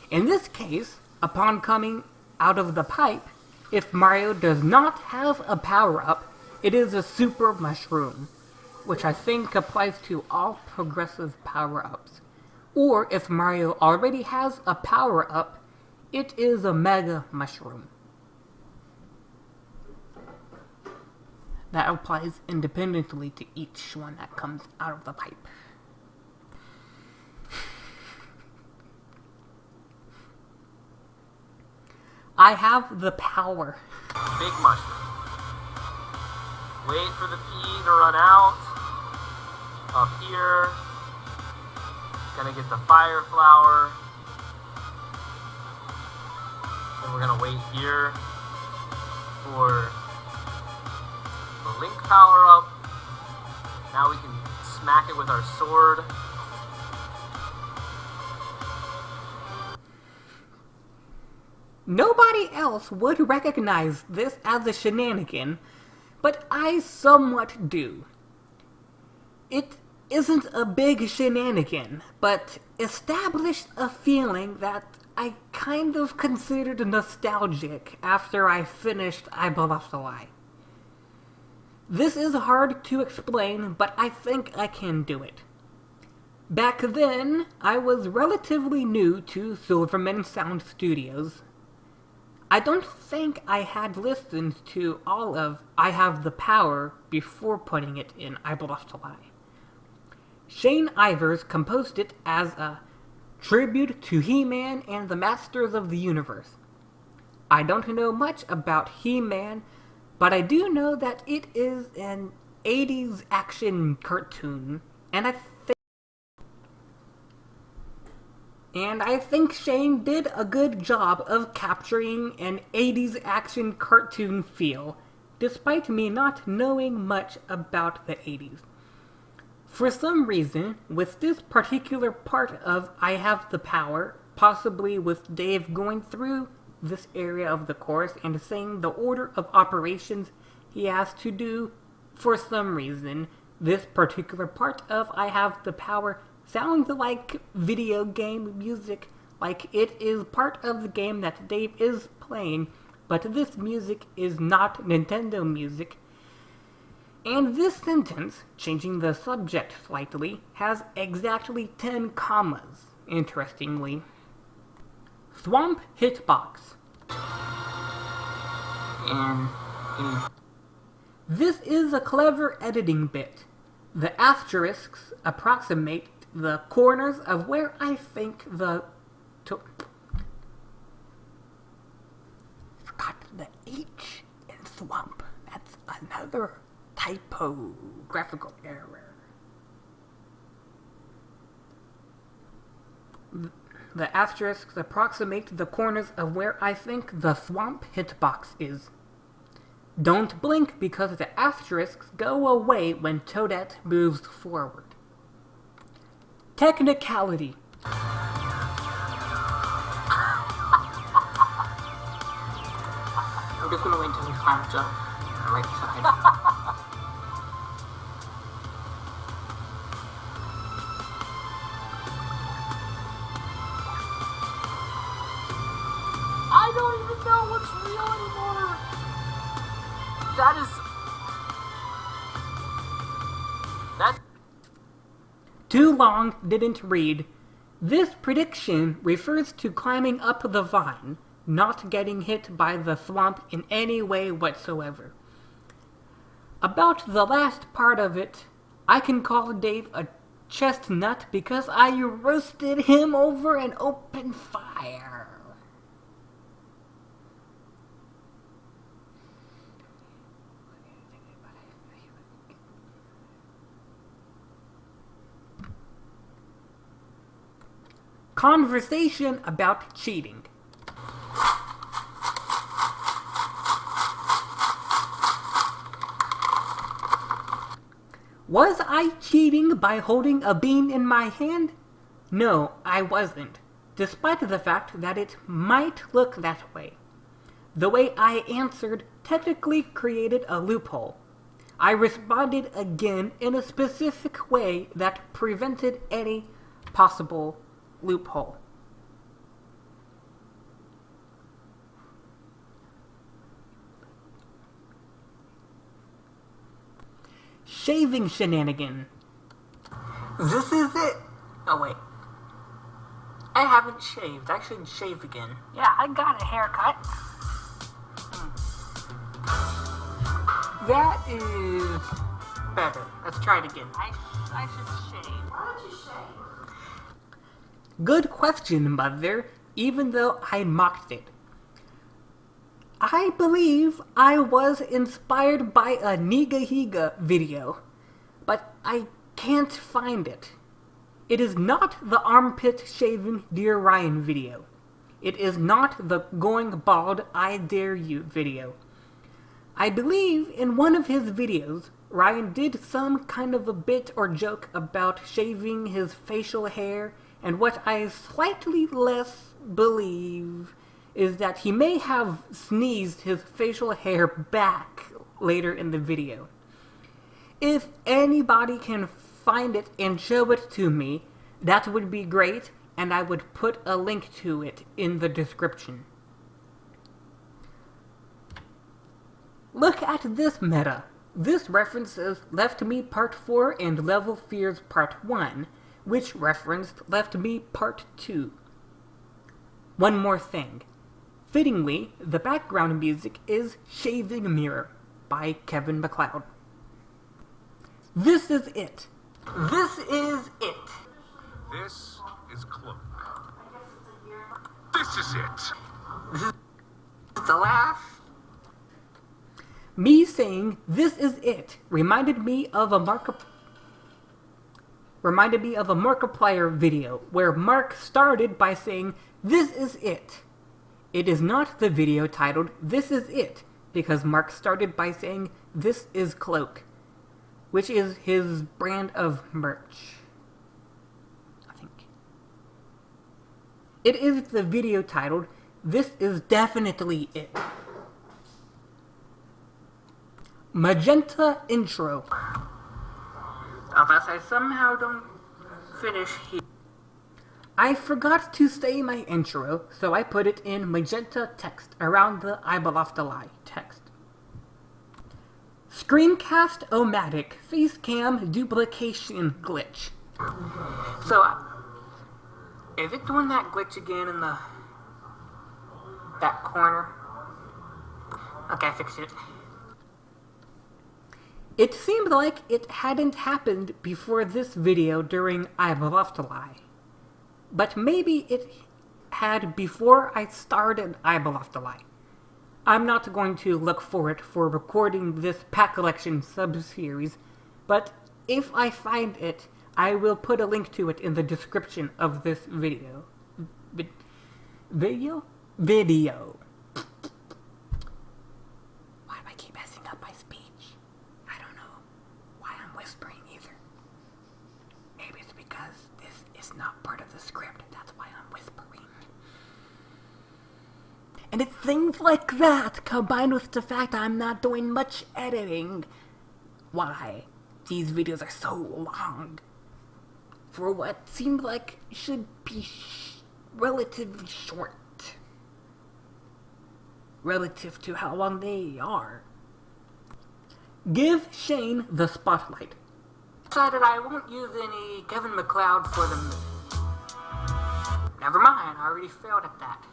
In this case, upon coming out of the pipe, if Mario does not have a power up, it is a super mushroom, which I think applies to all progressive power ups. Or if Mario already has a power up, it is a mega mushroom. That applies independently to each one that comes out of the pipe. I have the power. Big mushroom. Wait for the pea to run out. Up here. Gonna get the fire flower. And we're gonna wait here for the link power up. Now we can smack it with our sword. Nobody else would recognize this as a shenanigan, but I somewhat do. It isn't a big shenanigan, but established a feeling that I kind of considered nostalgic after I finished Eibeloftelei. This is hard to explain, but I think I can do it. Back then, I was relatively new to Silverman Sound Studios. I don't think I had listened to all of I Have the Power before putting it in Eibeloftelei. Shane Ivers composed it as a tribute to He-Man and the Masters of the Universe. I don't know much about He-Man, but I do know that it is an 80s action cartoon, and I think and I think Shane did a good job of capturing an 80s action cartoon feel, despite me not knowing much about the 80s. For some reason, with this particular part of I Have the Power, possibly with Dave going through this area of the course and saying the order of operations he has to do, for some reason, this particular part of I Have the Power sounds like video game music, like it is part of the game that Dave is playing, but this music is not Nintendo music. And this sentence, changing the subject slightly, has exactly 10 commas, interestingly. Swamp Hitbox. And, um, and mm. This is a clever editing bit. The asterisks approximate the corners of where I think the. To- Forgot the H in swamp. That's another typographical error. The asterisks approximate the corners of where I think the swamp hitbox is. Don't blink because the asterisks go away when Toadette moves forward. Technicality. I'm just gonna wait until he climbs up on the right side. *laughs* didn't read. This prediction refers to climbing up the vine, not getting hit by the swamp in any way whatsoever. About the last part of it, I can call Dave a chestnut because I roasted him over an open fire. Conversation about cheating. Was I cheating by holding a bean in my hand? No, I wasn't, despite the fact that it might look that way. The way I answered technically created a loophole. I responded again in a specific way that prevented any possible loophole. Shaving shenanigan. This is it. Oh wait. I haven't shaved. I should shave again. Yeah, I got a haircut. Hmm. That is better. Let's try it again. I, I should shave. Why don't you shave? Good question, Mother, even though I mocked it. I believe I was inspired by a Nigahiga video, but I can't find it. It is not the armpit shaving Dear Ryan video. It is not the going bald I dare you video. I believe in one of his videos, Ryan did some kind of a bit or joke about shaving his facial hair, and what I slightly less believe is that he may have sneezed his facial hair back later in the video. If anybody can find it and show it to me, that would be great, and I would put a link to it in the description. Look at this meta. This references Left Me Part 4 and Level Fears Part 1, which referenced Left Me Part 2. One more thing. Fittingly, the background music is Shaving Mirror by Kevin MacLeod. This is it. This is it. This is Cloak. This is it. The last. Me saying this is it reminded me of a Mark reminded me of a Markiplier video where Mark started by saying this is it. It is not the video titled This is It because Mark started by saying this is Cloak, which is his brand of merch. I think. It is the video titled This is definitely it. Magenta intro. Unless I somehow don't finish here. I forgot to say my intro, so I put it in magenta text around the I Beloft a Lie text. Screencast-O-Matic Facecam Duplication Glitch. So, uh, is it doing that glitch again in the that corner? Okay, I fixed it. It seemed like it hadn't happened before this video during I Beloft a Lie. But maybe it had before I started I Beloft a Lie. I'm not going to look for it for recording this pack collection sub-series, but if I find it, I will put a link to it in the description of this video. Vi- video? Video. Why do I keep messing up my speech? I don't know why I'm whispering either. Maybe it's because this is not part of the script. That's why I'm whispering. And it's things like that combined with the fact I'm not doing much editing. Why these videos are so long. For what seemed like should be sh- relatively short. Relative to how long they are. Give Shane the spotlight. Decided I won't use any Kevin MacLeod for the. Never mind, I already failed at that.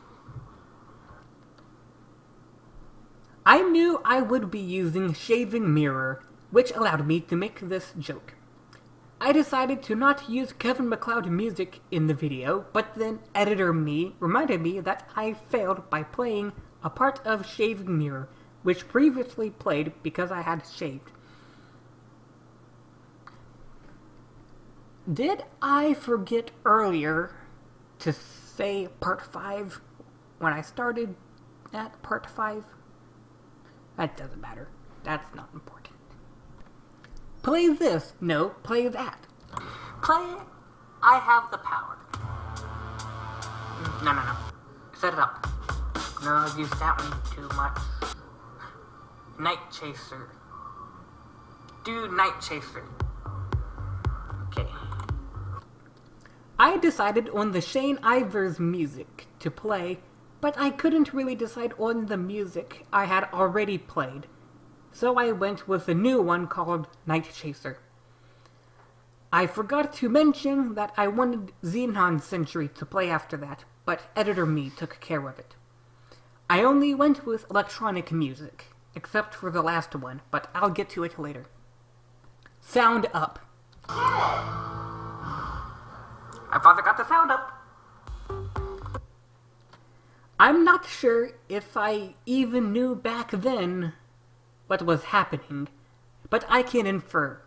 I knew I would be using Shaving Mirror, which allowed me to make this joke. I decided to not use Kevin MacLeod music in the video, but then editor me reminded me that I failed by playing a part of Shaving Mirror, which previously played because I had shaved. Did I forget earlier to say part 5 when I started at part 5? That doesn't matter. That's not important. Play this. No, play that. Play I have the power. No, no, no. Set it up. No, I've used that one too much. Night Chaser. Do Night Chaser. Okay. I decided on the Shane Ivers music to play, but I couldn't really decide on the music I had already played. So I went with a new one called Night Chaser. I forgot to mention that I wanted Xenon Century to play after that, but editor me took care of it. I only went with electronic music, except for the last one, but I'll get to it later. Sound up. I finally got the sound up. I'm not sure if I even knew back then what was happening, but I can infer.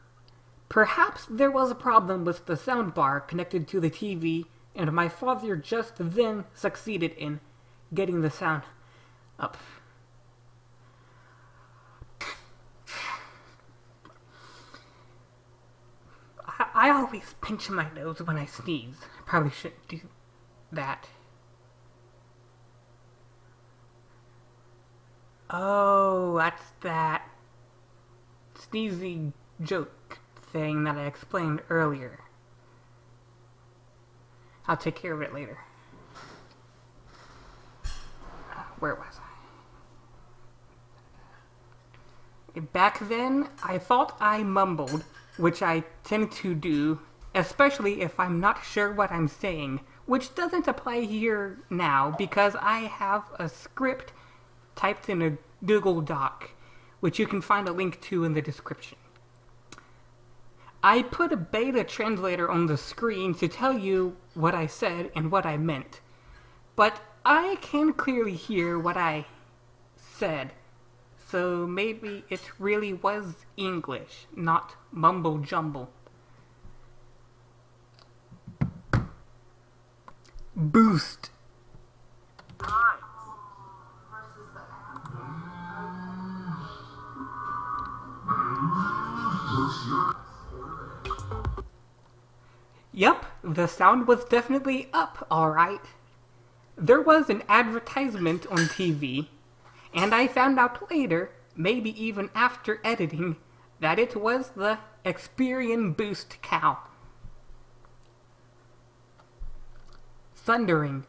Perhaps there was a problem with the soundbar connected to the TV, and my father just then succeeded in getting the sound up. I, I always pinch my nose when I sneeze. Probably shouldn't do that. Oh, that's that sneezy joke thing that I explained earlier. I'll take care of it later. Where was I? Back then, I thought I mumbled, which I tend to do, especially if I'm not sure what I'm saying, which doesn't apply here now because I have a script typed in a Google Doc, which you can find a link to in the description. I put a beta translator on the screen to tell you what I said and what I meant, but I can clearly hear what I said, so maybe it really was English, not mumble jumble. Boost. Yep, the sound was definitely up, alright. There was an advertisement on TV, and I found out later, maybe even after editing, that it was the Experian Boost cow. Thundering.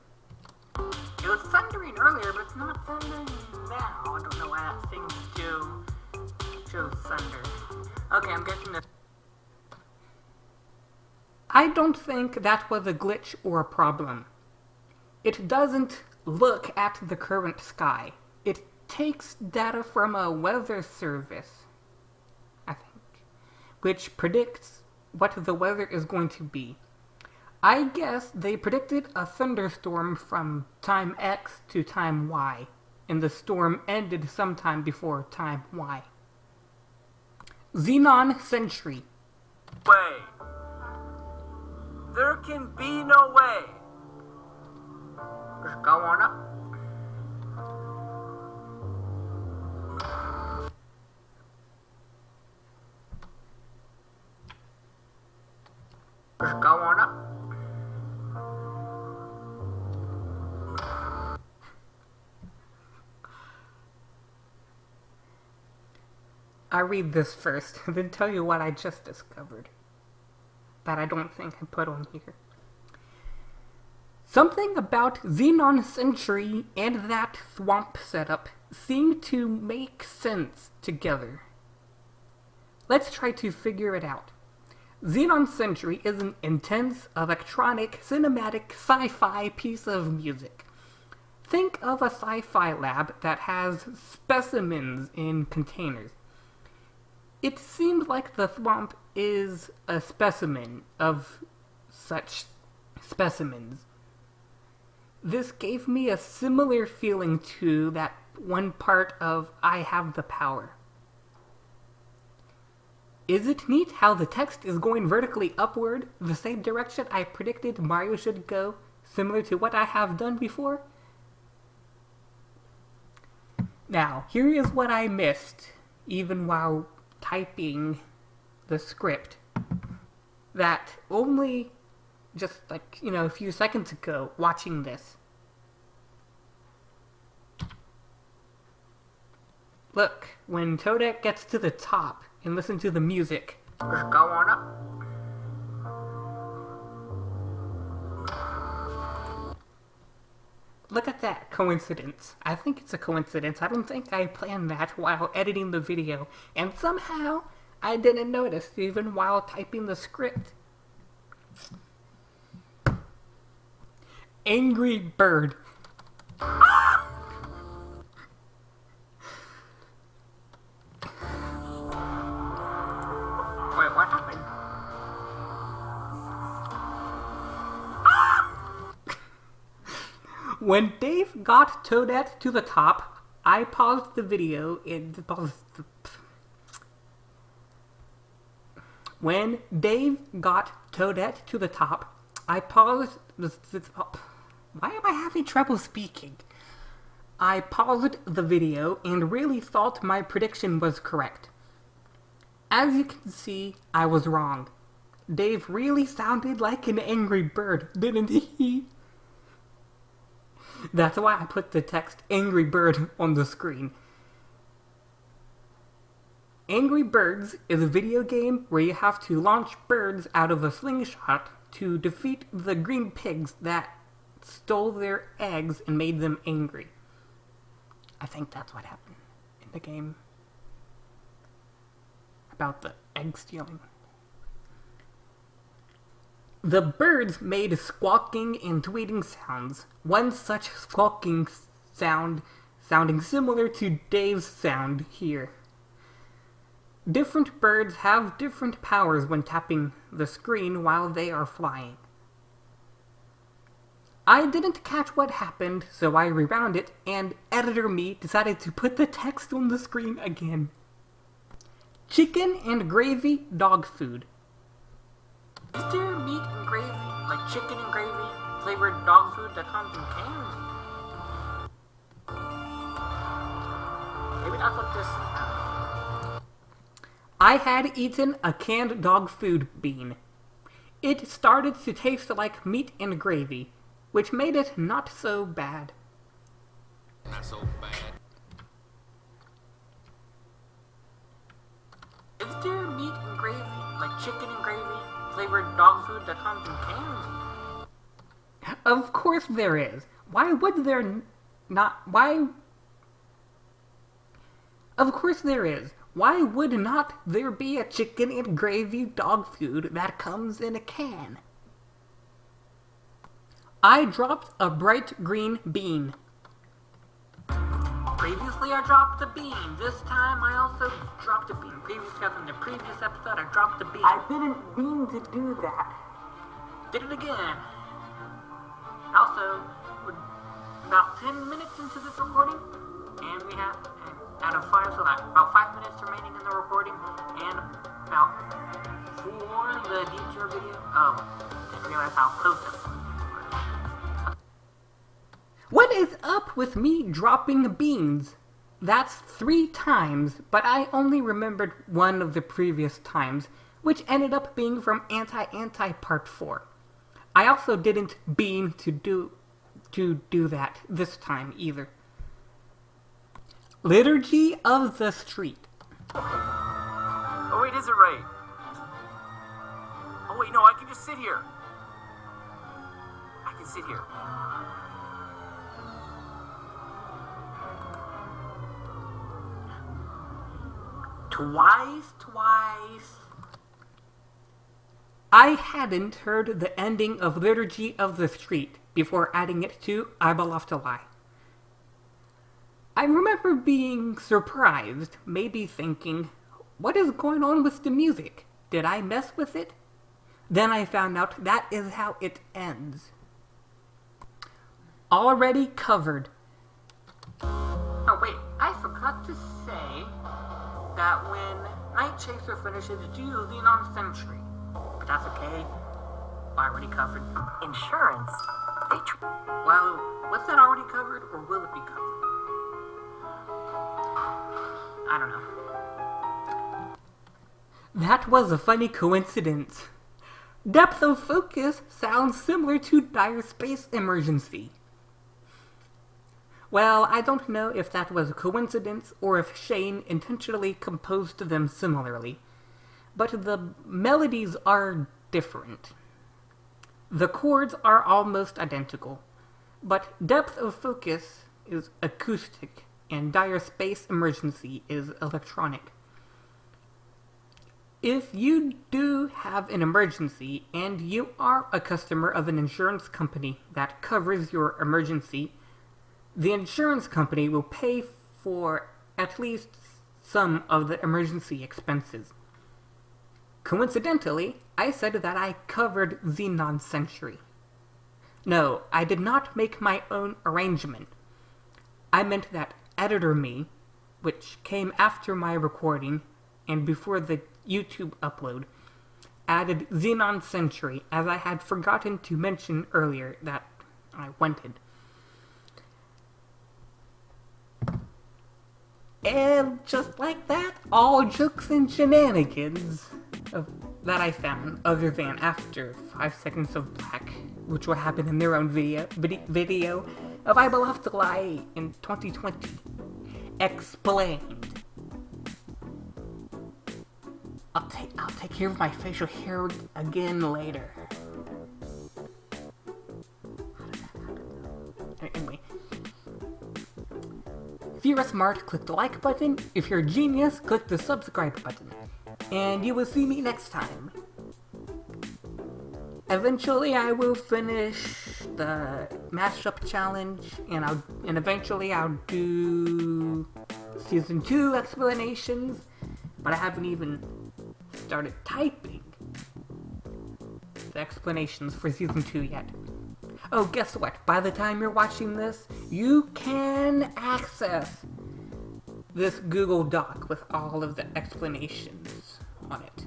It was thundering earlier, but it's not thundering now. I don't know why that thing still thunder. Okay, I'm guessing that. I don't think that was a glitch or a problem. It doesn't look at the current sky. It takes data from a weather service, I think, which predicts what the weather is going to be. I guess they predicted a thunderstorm from time X to time Y, and the storm ended sometime before time Y. Xenon Century. I read this first, *laughs* then tell you what I just discovered. That I don't think I put on here. Something about Xenon Century and that swamp setup seem to make sense together. Let's try to figure it out. Xenon Century is an intense, electronic, cinematic, sci fi piece of music. Think of a sci fi lab that has specimens in containers. It seems like the swamp is a specimen of such specimens. This gave me a similar feeling to that one part of I Have the Power. Is it neat how the text is going vertically upward, the same direction I predicted Mario should go, similar to what I have done before? Now, here is what I missed, even while typing the script, that only just like, you know, a few seconds ago, watching this. Look, when Toadette gets to the top and listen to the music, Just go on up. Look at that coincidence. I think it's a coincidence. I don't think I planned that while editing the video, and somehow I didn't notice even while typing the script. Angry Bird. Wait, When Dave got Toadette to the top, I paused the video and paused the... When Dave got Toadette to the top, I paused the... why am I having trouble speaking? I paused the video and really thought my prediction was correct. As you can see, I was wrong. Dave really sounded like an angry bird, didn't he? That's why I put the text Angry Bird on the screen. Angry Birds is a video game where you have to launch birds out of a slingshot to defeat the green pigs that stole their eggs and made them angry. I think that's what happened in the game. About the egg stealing. The birds made squawking and tweeting sounds. One such squawking sound sounding similar to Dave's sound here. Different birds have different powers when tapping the screen while they are flying. I didn't catch what happened, so I rewound it, and editor me decided to put the text on the screen again. Chicken and gravy dog food. Is there meat and gravy, like chicken and gravy flavored dog food that comes in cans? Maybe that's what this. I had eaten a canned dog food bean. It started to taste like meat and gravy, which made it not so bad. Not so bad. Is there meat and gravy, like chicken and gravy flavored dog food that comes in cans? Of course there is. Why would there not? Why? Of course there is. Why would not there be a chicken and gravy dog food that comes in a can? I dropped a bright green bean. Previously, I dropped a bean. This time, I also dropped a bean. Previous Previously, in the previous episode, I dropped a bean. I didn't mean to do that. did it again. Also, about 10 minutes into this recording, and we have, out of five, so about five minutes remaining in the recording, and about four in the detour video. Oh, didn't realize how close was. What is up with me dropping beans? That's three times, but I only remembered one of the previous times, which ended up being from Anti Anti Part 4. I also didn't bean to do to do that this time either. Liturgy of the Street. Oh wait, is it right? Oh wait, no, I can just sit here. I can sit here. Twice, twice. I hadn't heard the ending of Liturgy of the Street before adding it to I Love to Lie. I remember being surprised, maybe thinking, what is going on with the music? Did I mess with it? Then I found out that is how it ends. Already covered. Oh wait, I forgot to say that when Night Chaser finishes, do Xenon Century. But that's okay. I already covered. Insurance. They tr- Well, was that already covered, or will it be covered? I don't know. That was a funny coincidence. Depth of focus sounds similar to dire space emergency. Well, I don't know if that was a coincidence or if Shane intentionally composed them similarly, but the melodies are different. The chords are almost identical, but Depth of Focus is acoustic and Dire Space Emergency is electronic. If you do have an emergency and you are a customer of an insurance company that covers your emergency, the insurance company will pay for at least some of the emergency expenses. Coincidentally, I said that I covered Xenon Century. No, I did not make my own arrangement. I meant that Editor Me, which came after my recording and before the YouTube upload, added Xenon Century as I had forgotten to mention earlier that I wanted. And just like that, all jokes and shenanigans of, that I found, other than after 5 Seconds of Black, which will happen in their own video, vid- video of I Will Have to Lie in 2020. Explained. I'll take I'll take care of my facial hair again later. If you're smart, click the like button. If you're a genius, click the subscribe button. And you will see me next time. Eventually I will finish the mashup challenge and I'll and eventually I'll do season 2 explanations, but I haven't even started typing the explanations for season 2 yet. Oh, guess what? By the time you're watching this, you can access this Google Doc with all of the explanations on it.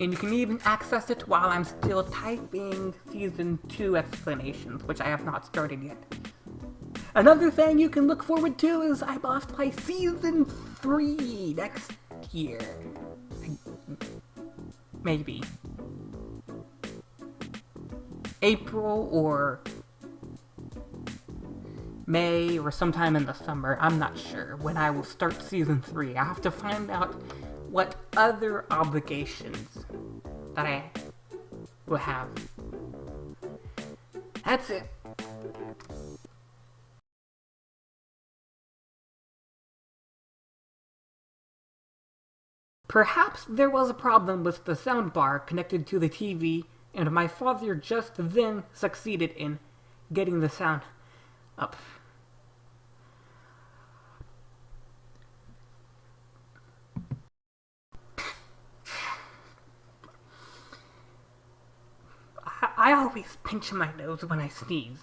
And you can even access it while I'm still typing Season 2 explanations, which I have not started yet. Another thing you can look forward to is I will have to play Season 3 next year. Maybe. April or May or sometime in the summer. I'm not sure when I will start season 3. I have to find out what other obligations that I will have. That's it. Perhaps there was a problem with the soundbar connected to the TV, and my father just then succeeded in getting the sound up. I, always pinch my nose when I sneeze.